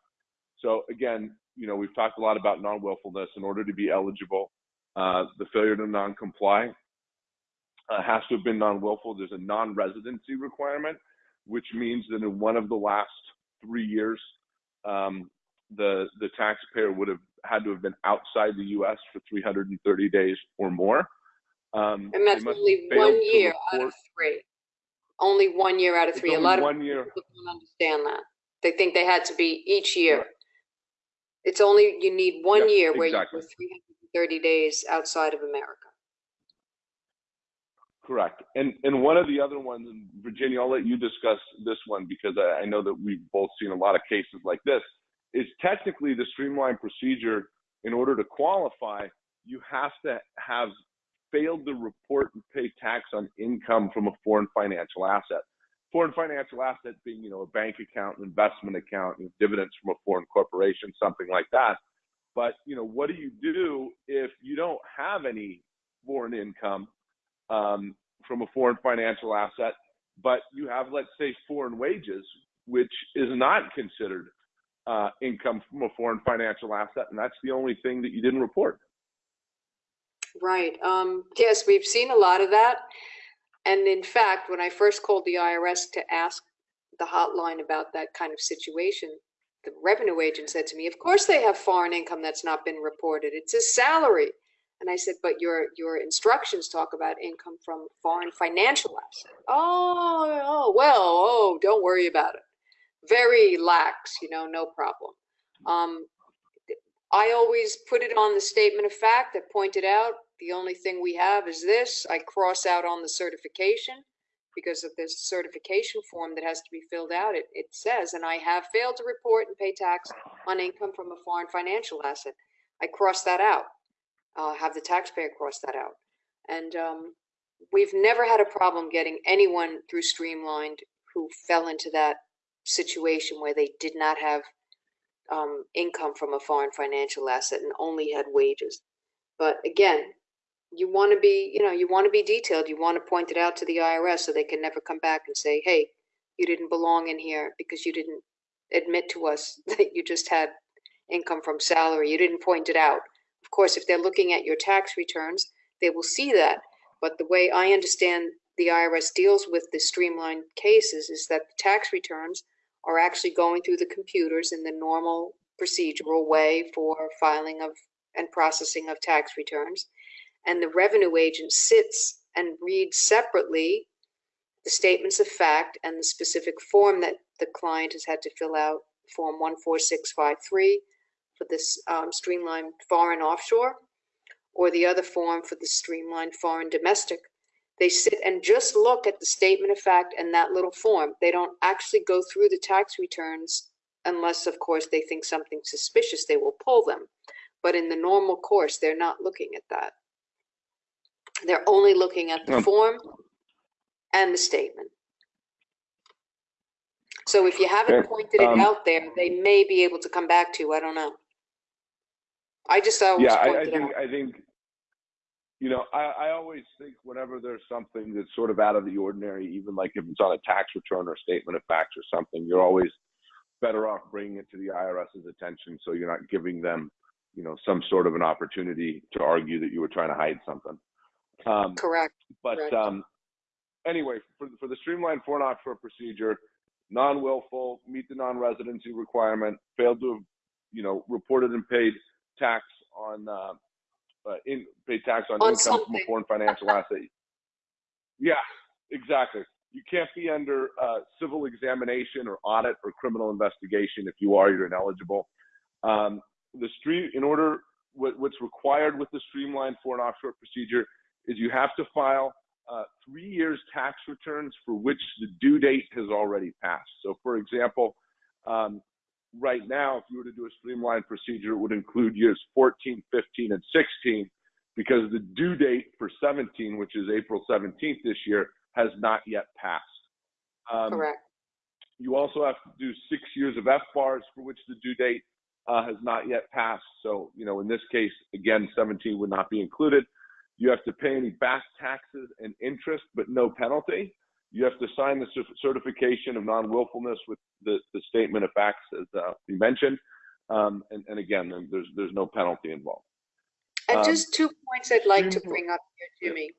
B: So again, you know, we've talked a lot about non-willfulness. In order to be eligible, uh, the failure to non-comply uh, has to have been non-willful. There's a non-residency requirement, which means that in one of the last three years, um, the the taxpayer would have had to have been outside the U.S. for 330 days or more. Um,
A: And that's only one year out of three. Only one year out of three. A lot of
B: year.
A: people don't understand that. They think they had to be each year.
B: Right.
A: It's only, you need one year where you were 330 days outside of America.
B: Correct. And and one of the other ones, Virginia, I'll let you discuss this one because I, I know that we've both seen a lot of cases like this. Is technically the streamlined procedure. In order to qualify, you have to have failed to report and pay tax on income from a foreign financial asset. Foreign financial asset being, you know, a bank account, an investment account, you know, dividends from a foreign corporation, something like that. But you know, what do you do if you don't have any foreign income um, from a foreign financial asset, but you have, let's say, foreign wages, which is not considered uh, income from a foreign financial asset, and that's the only thing that you didn't report.
A: Right. Um, yes, we've seen a lot of that. And in fact, when I first called the IRS to ask the hotline about that kind of situation, the revenue agent said to me, of course they have foreign income that's not been reported. It's a salary. And I said, but your, your instructions talk about income from foreign financial asset. Oh, oh, well, oh, don't worry about it. Very lax, you know, no problem. Um, I always put it on the statement of fact that pointed out, the only thing we have is this. I cross out on the certification because of this certification form that has to be filled out. It, it says, and I have failed to report and pay tax on income from a foreign financial asset. I cross that out, uh, have the taxpayer cross that out. And um, we've never had a problem getting anyone through Streamlined who fell into that situation where they did not have um, income from a foreign financial asset and only had wages. But again, you want to be, you know, you want to be detailed. You want to point it out to the IRS so they can never come back and say, hey, you didn't belong in here because you didn't admit to us that you just had income from salary. You didn't point it out. Of course, if they're looking at your tax returns, they will see that. But the way I understand the IRS deals with the streamlined cases is that the tax returns are actually going through the computers in the normal procedural way for filing of and processing of tax returns. And the revenue agent sits and reads separately the statements of fact and the specific form that the client has had to fill out, Form 14653 for this um, streamlined foreign offshore, or the other form for the streamlined foreign domestic they sit and just look at the statement of fact and that little form. They don't actually go through the tax returns unless, of course, they think something suspicious, they will pull them. But in the normal course, they're not looking at that. They're only looking at the
B: Um.
A: form and the statement. So if you haven't
B: Okay,
A: pointed it
B: um,
A: out there, they may be able to come back to you. I don't know. I just always
B: Yeah, I, I think, I think, you know, I, I always think whenever there's something that's sort of out of the ordinary, even like if it's on a tax return or statement of facts or something, you're always better off bringing it to the IRS's attention so you're not giving them, you know, some sort of an opportunity to argue that you were trying to hide something. Um,
A: Correct.
B: but
A: Correct.
B: um, anyway, for, for the streamlined foreign offshore procedure, non-willful, meet the non-residency requirement, failed to have, you know, reported and paid tax on, uh, uh, in, paid tax on,
A: On
B: income from a foreign financial asset. Yeah, exactly. You can't be under uh, civil examination or audit or criminal investigation. If you are, you're ineligible. Um, the stream, in order, what, what's required with the streamlined foreign offshore procedure is you have to file uh, three years tax returns for which the due date has already passed. So, for example, um, right now, if you were to do a streamlined procedure, it would include years 14, 15, and 16 because the due date for 17, which is April 17th this year, has not yet passed. Um,
A: Correct.
B: you also have to do six years of F bars for which the due date uh, has not yet passed. So, you know, in this case, again, 17 would not be included. You have to pay any back taxes and interest, but no penalty. You have to sign the certification of non-willfulness with the, the statement of facts, as uh, we mentioned. Um, and, and again, there's there's no penalty involved.
A: And
B: Um,
A: just two points I'd like to bring up here,
B: Yep.
A: Jimmy.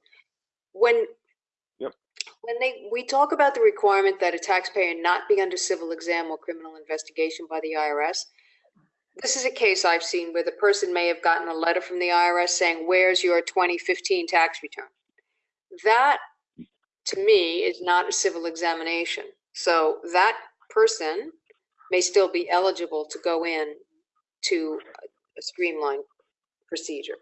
A: When
B: Yep.
A: when they we talk about the requirement that a taxpayer not be under civil exam or criminal investigation by the IRS, this is a case I've seen where the person may have gotten a letter from the IRS saying, "Where's your 2015 tax return?" That to me is not a civil examination. So that person may still be eligible to go in to a streamlined procedure.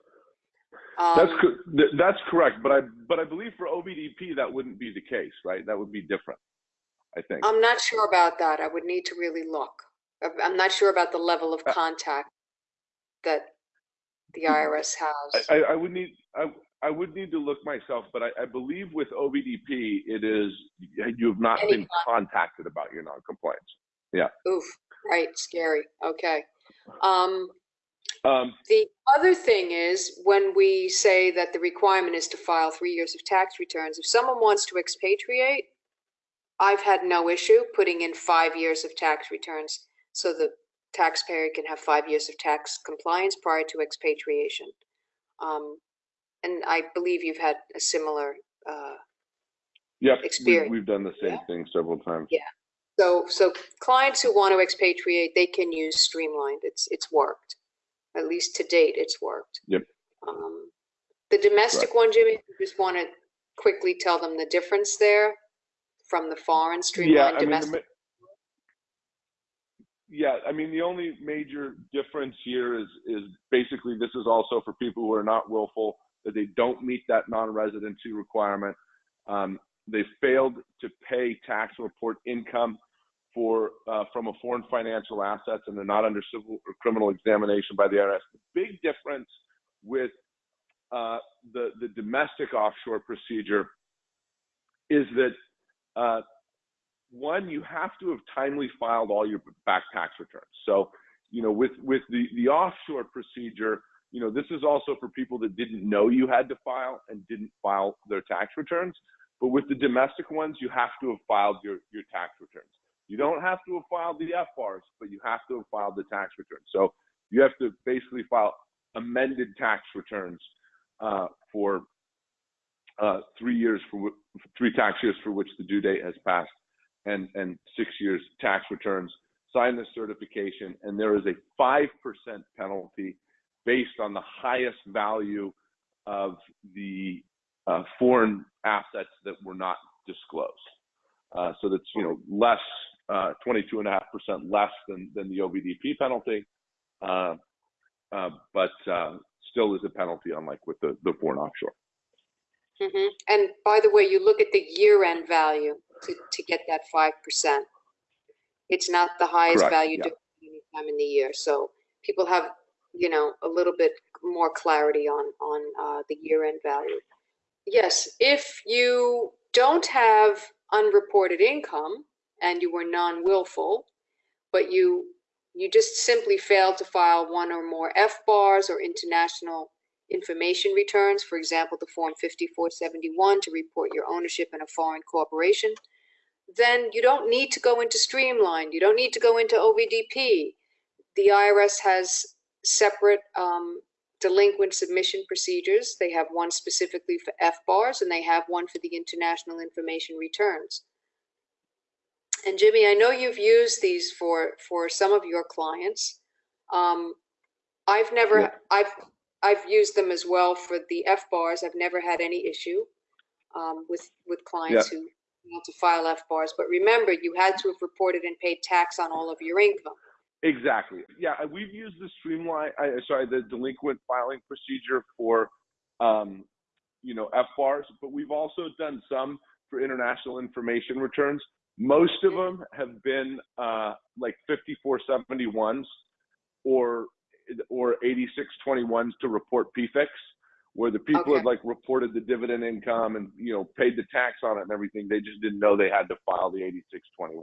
B: That's
A: Um,
B: co- that's correct, but I but I believe for OVDP that wouldn't be the case, right? That would be different. I think.
A: I'm not sure about that. I would need to really look. I'm- I'm not sure about the level of
B: Uh,
A: contact that the IRS has.
B: I, I- I would need I, I would need to look myself, but I, I believe with OVDP, it is you have not been contacted about your non-compliance. Yeah.
A: Oof, right, scary. Okay. Um,
B: Um,
A: the other thing is when we say that the requirement is to file three years of tax returns, if someone wants to expatriate, I've had no issue putting in five years of tax returns so the taxpayer can have five years of tax compliance prior to expatriation. Um, and I believe you've had a similar, uh,
B: yep, we,
A: Experience.
B: we've done the same
A: Yeah.
B: thing several times.
A: Yeah. So, so clients who want to expatriate, they can use Streamlined. It's, it's worked. At least to date, it's worked.
B: Yep.
A: Um, The domestic one, Jimmy, you just want to quickly tell them the difference there from the foreign
B: Yeah,
A: Streamlined
B: I mean, the
A: domestic.
B: ma- yeah, I mean, the only major difference here is is basically this is also for people who are not willful that they don't meet that non-residency requirement. Um, they failed to pay tax report income for uh, from a foreign financial assets, and they're not under civil or criminal examination by the IRS. The big difference with uh, the the domestic offshore procedure is that uh, one, you have to have timely filed all your back tax returns. So, you know, with with the the offshore procedure, you know, this is also for people that didn't know you had to file and didn't file their tax returns. But with the domestic ones, you have to have filed your your tax returns. You don't have to have filed the FBARs, but you have to have filed the tax returns. So you have to basically file amended tax returns uh, for uh, three years for three tax years for which the due date has passed, and and six years tax returns. Sign the certification, and there is a five percent penalty based on the highest value of the uh, foreign assets that were not disclosed. Uh, so that's you know less, uh, 22.5% less than than the OVDP penalty, uh, uh, but uh, still is a penalty, unlike with the the foreign offshore.
A: Mhm. And by the way, you look at the year-end value to, to get that 5%. It's not the highest
B: Correct,
A: value
B: yeah.
A: any time in the year. So people have, you know, a little bit more clarity on, on uh, the year-end value. Yes, if you don't have unreported income and you were non-willful, but you, you just simply failed to file one or more FBARs or international information returns, for example, the Form 5471 to report your ownership in a foreign corporation, then you don't need to go into Streamline. You don't need to go into OVDP. The IRS has separate um, delinquent submission procedures. They have one specifically for FBARs and they have one for the international information returns. And Jimmy, I know you've used these for, for some of your clients. Um, I've never,
B: Yeah.
A: I've, I've used them as well for the FBARs. I've never had any issue um, with with clients who want to file FBARs. But remember, you had to have reported and paid tax on all of your income.
B: Exactly. Yeah, uh, we've used the streamline. I, sorry, the delinquent filing procedure for, um, you know, FBARs, but we've also done some for international information returns. Most of them have been uh, like 5471s or or 8621s to report PFICs, where the people
A: Okay.
B: had like reported the dividend income and you know paid the tax on it and everything. They just didn't know they had to file the 8621.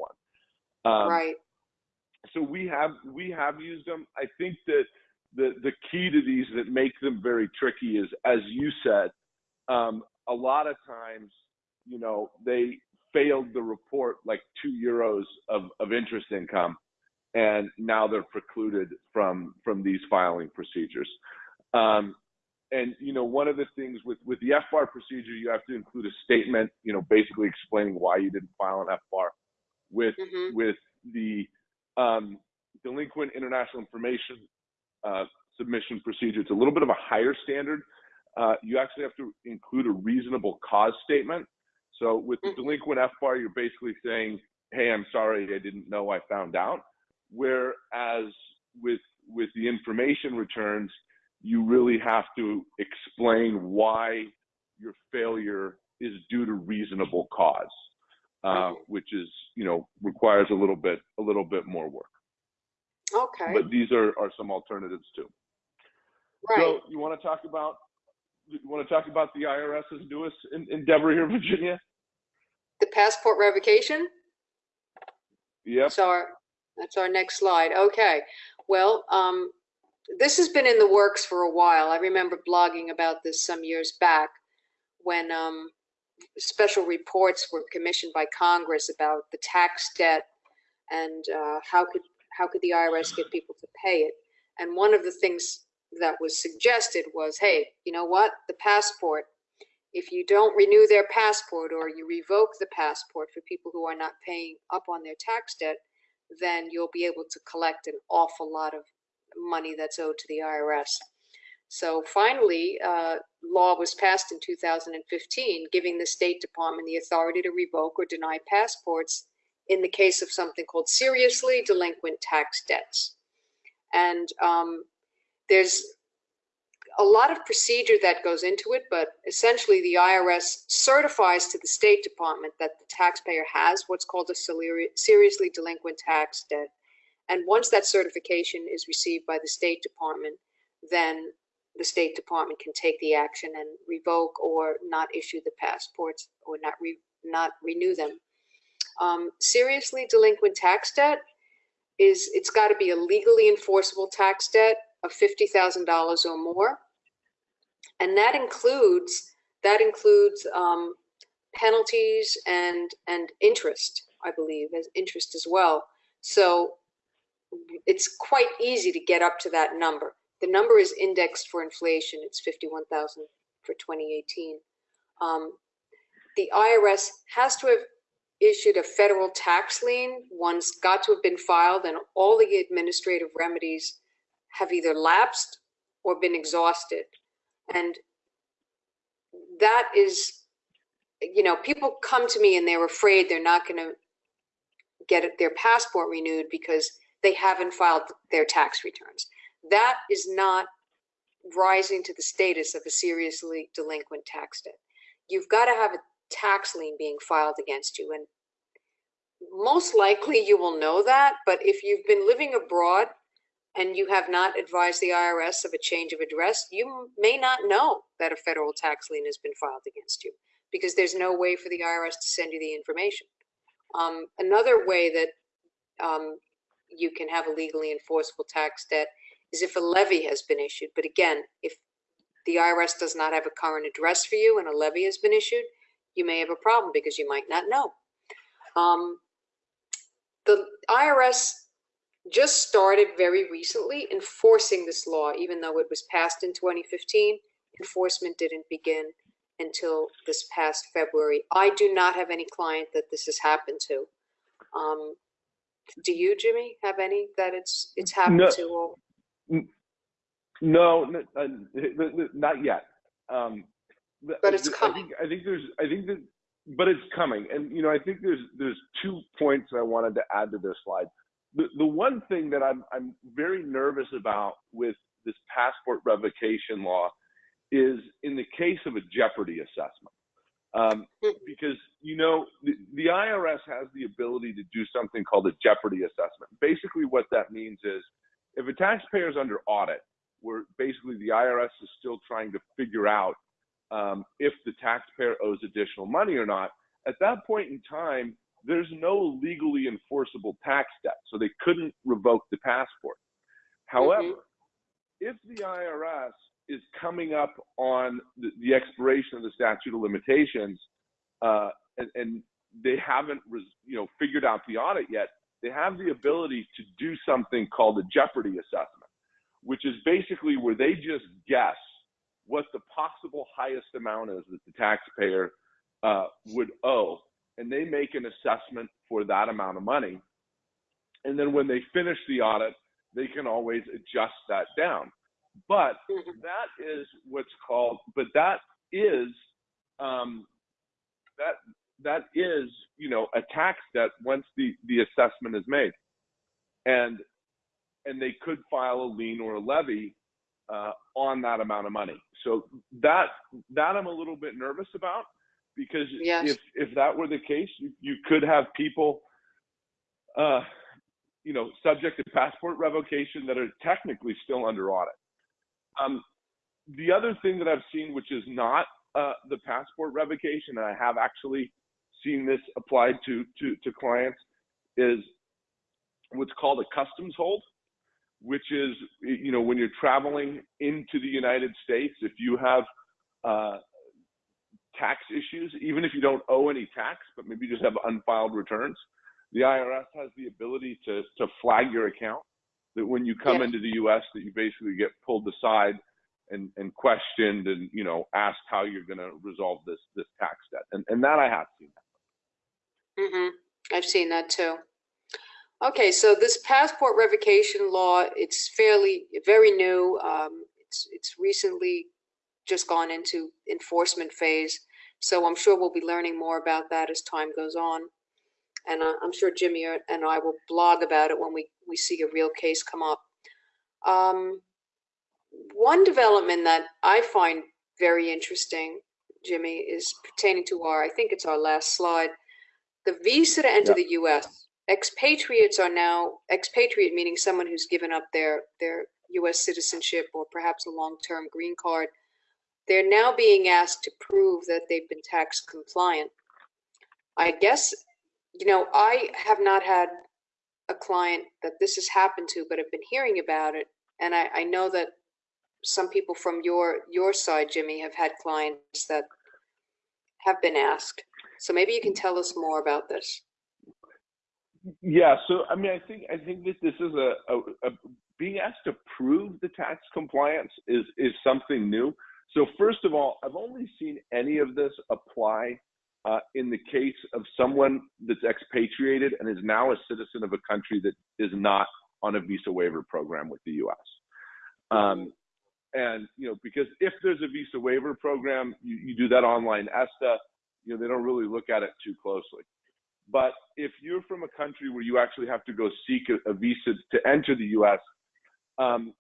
B: Um,
A: right.
B: So we have we have used them. I think that the the key to these that make them very tricky is, as you said, um, a lot of times, you know, they failed the report like two euros of, of interest income, and now they're precluded from from these filing procedures. Um, and you know, one of the things with with the FBAR procedure, you have to include a statement, you know, basically explaining why you didn't file an FBAR. With
A: hmm
B: with the um, delinquent international information uh, submission procedure. It's a little bit of a higher standard. Uh, you actually have to include a reasonable cause statement. So with the
A: Mhm.
B: delinquent FBAR, you're basically saying, "Hey, I'm sorry, I didn't know, I found out." Whereas with with the information returns, you really have to explain why your failure is due to reasonable cause, uh, which is you know requires a little bit a little bit more work.
A: Okay.
B: But these are are some alternatives too.
A: right.
B: So you want to talk about you want to talk about the IRS's newest en- endeavor here in Virginia?
A: the passport revocation.
B: Yep.
A: That's our, that's our next slide. Okay. Well, um, this has been in the works for a while. I remember blogging about this some years back when, um, special reports were commissioned by Congress about the tax debt and, uh, how could, how could the IRS get people to pay it? And one of the things that was suggested was, hey, you know what? The passport if you don't renew their passport or you revoke the passport for people who are not paying up on their tax debt, then you'll be able to collect an awful lot of money that's owed to the IRS. So finally, uh, law was passed in 2015, giving the State Department the authority to revoke or deny passports in the case of something called seriously delinquent tax debts. And um, there's a lot of procedure that goes into it, but essentially the IRS certifies to the State Department that the taxpayer has what's called a seriously delinquent tax debt. And once that certification is received by the State Department, then the State Department can take the action and revoke or not issue the passports or not re, not renew them. Um, seriously delinquent tax debt is it's got to be a legally enforceable tax debt of fifty thousand dollars or more, and that includes that includes um, penalties and and interest, I believe, as interest as well. So it's quite easy to get up to that number. The number is indexed for inflation. It's 51,000 for 2018. Um, the IRS has to have issued a federal tax lien. One's got to have been filed, and all the administrative remedies have either lapsed or been exhausted. And that is, you know, people come to me and they're afraid they're not going to get their passport renewed because they haven't filed their tax returns that is not rising to the status of a seriously delinquent tax debt. You've got to have a tax lien being filed against you. And most likely you will know that, but if you've been living abroad and you have not advised the IRS of a change of address, you may not know that a federal tax lien has been filed against you because there's no way for the IRS to send you the information. Um, another way that um, you can have a legally enforceable tax debt is if a levy has been issued. But again, if the IRS does not have a current address for you and a levy has been issued, you may have a problem because you might not know. Um, the IRS just started very recently enforcing this law, even though it was passed in 2015. Enforcement didn't begin until this past February. I do not have any client that this has happened to. Um, do you, Jimmy, have any that it's it's happened
B: no.
A: to? Or?
B: No, uh, not yet. Um,
A: but it's coming.
B: I think, I think there's, I think that, but it's coming. And, you know, I think there's, there's two points I wanted to add to this slide. The, the one thing that I'm, I'm very nervous about with this passport revocation law is in the case of a jeopardy assessment. Um, hmm. because, you know, the, the IRS has the ability to do something called a jeopardy assessment. Basically, what that means is if a taxpayer is under audit, where basically the IRS is still trying to figure out um, if the taxpayer owes additional money or not, at that point in time, there's no legally enforceable tax debt, so they couldn't revoke the passport. However, mm-hmm. if the IRS is coming up on the, the, expiration of the statute of limitations, uh, and, and, they haven't, you know, figured out the audit yet, they have the ability to do something called a jeopardy assessment, which is basically where they just guess what the possible highest amount is that the taxpayer uh, would owe, and they make an assessment for that amount of money. And then when they finish the audit, they can always adjust that down. But mm-hmm. that is what's called, but that is um, that that is, you know, a tax debt once the, the assessment is made. And and they could file a lien or a levy uh, on that amount of money. So that that I'm a little bit nervous about because yes. if if that were the case, you, you could have people, uh, you know, subject to passport revocation that are technically still under audit. Um, the other thing that I've seen, which is not uh, the passport revocation, and I have actually seen this applied to, to, to clients is what's called a customs hold, which is, you know, when you're traveling into the United States, if you have uh, tax issues, even if you don't owe any tax, but maybe you just have unfiled returns, the IRS has the ability to, to flag your account that when you come into the US that you basically get pulled aside and, and questioned and you know asked how you're going to resolve this this tax debt, and and that I have seen.
A: Hmm I've seen that too. Okay, so this passport revocation law, it's fairly, very new. Um, it's, it's recently just gone into enforcement phase. So I'm sure we'll be learning more about that as time goes on. And uh, I'm sure Jimmy and I will blog about it when we, we see a real case come up. Um, one development that I find very interesting, Jimmy, is pertaining to our, I think it's our last slide, the visa to enter
B: Yeah.
A: the U.S. Expatriates are now expatriate, meaning someone who's given up their their U.S. citizenship or perhaps a long-term green card. They're now being asked to prove that they've been tax compliant. I guess, you know, I have not had a client that this has happened to, but I've been hearing about it, and I, I know that some people from your your side, Jimmy, have had clients that have been asked. So maybe you can tell us more about this.
B: Yeah, so I mean, I think I think that this is a, a, a being asked to prove the tax compliance is is something new. So first of all, I've only seen any of this apply uh, in the case of someone that's expatriated and is now a citizen of a country that is not on a visa waiver program with the U.S. Um, and you know, because if there's a visa waiver program, you, you do that online ESTA. You know, they don't really look at it too closely. But if you're from a country where you actually have to go seek a, a visa to enter the U.S., um,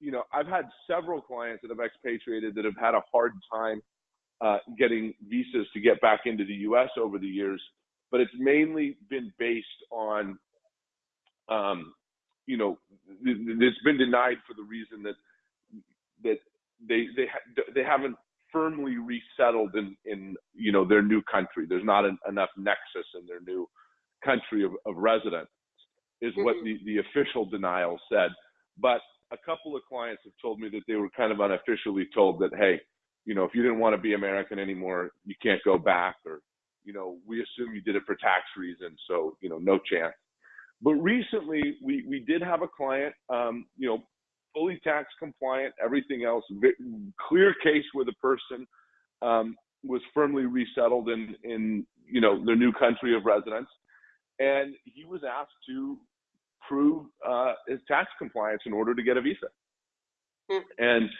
B: you know, I've had several clients that have expatriated that have had a hard time uh, getting visas to get back into the U.S. over the years, but it's mainly been based on, um, you know, it's been denied for the reason that that they they ha- they haven't firmly resettled in in you know their new country. There's not an, enough nexus in their new country of, of residence, is what
A: Mhm.
B: the the official denial said. But a couple of clients have told me that they were kind of unofficially told that hey, you know, if you didn't want to be American anymore, you can't go back, or you know, we assume you did it for tax reasons, so you know, no chance. But recently, we we did have a client, um, you know, fully tax compliant, everything else, clear case where the person um, was firmly resettled in, in, you know, their new country of residence. And he was asked to prove uh, his tax compliance in order to get a visa.
A: Hmm.
B: And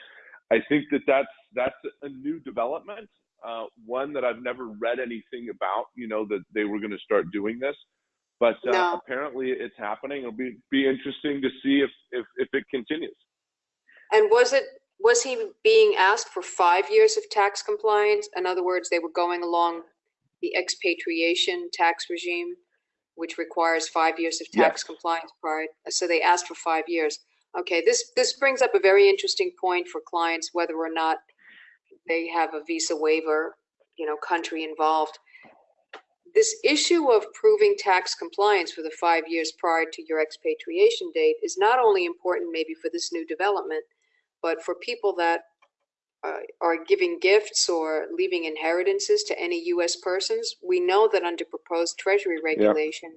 B: I think that that's, that's a new development, uh, one that I've never read anything about, you know, that they were going to start doing this. But uh,
A: No.
B: apparently it's happening. It'll be, be interesting to see if, if, if it continues.
A: And was it, was he being asked for five years of tax compliance? In other words, they were going along the expatriation tax regime, which requires five years of tax
B: Yes.
A: compliance prior. So they asked for five years. Okay, this, this brings up a very interesting point for clients, whether or not they have a visa waiver, you know, country involved. This issue of proving tax compliance for the five years prior to your expatriation date is not only important maybe for this new development, but for people that uh, are giving gifts or leaving inheritances to any U.S. persons, we know that under proposed Treasury regulation,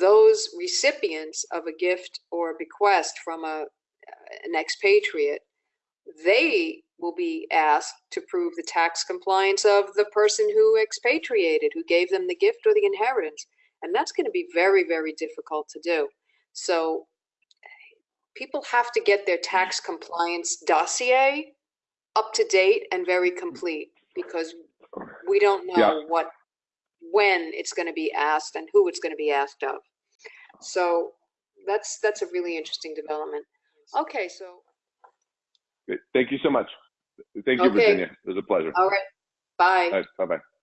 A: those recipients of a gift or a bequest from a an expatriate, they will be asked to prove the tax compliance of the person who expatriated, who gave them the gift or the inheritance, and that's going to be very, very difficult to do. So people have to get their tax compliance dossier up to date and very complete because we don't know
B: Yeah.
A: what when it's going to be asked and who it's going to be asked of. So that's that's a really interesting development. Okay, so
B: Great. Thank you so much. Thank you,
A: Okay.
B: Virginia. It was a pleasure.
A: all right, bye.
B: Bye bye.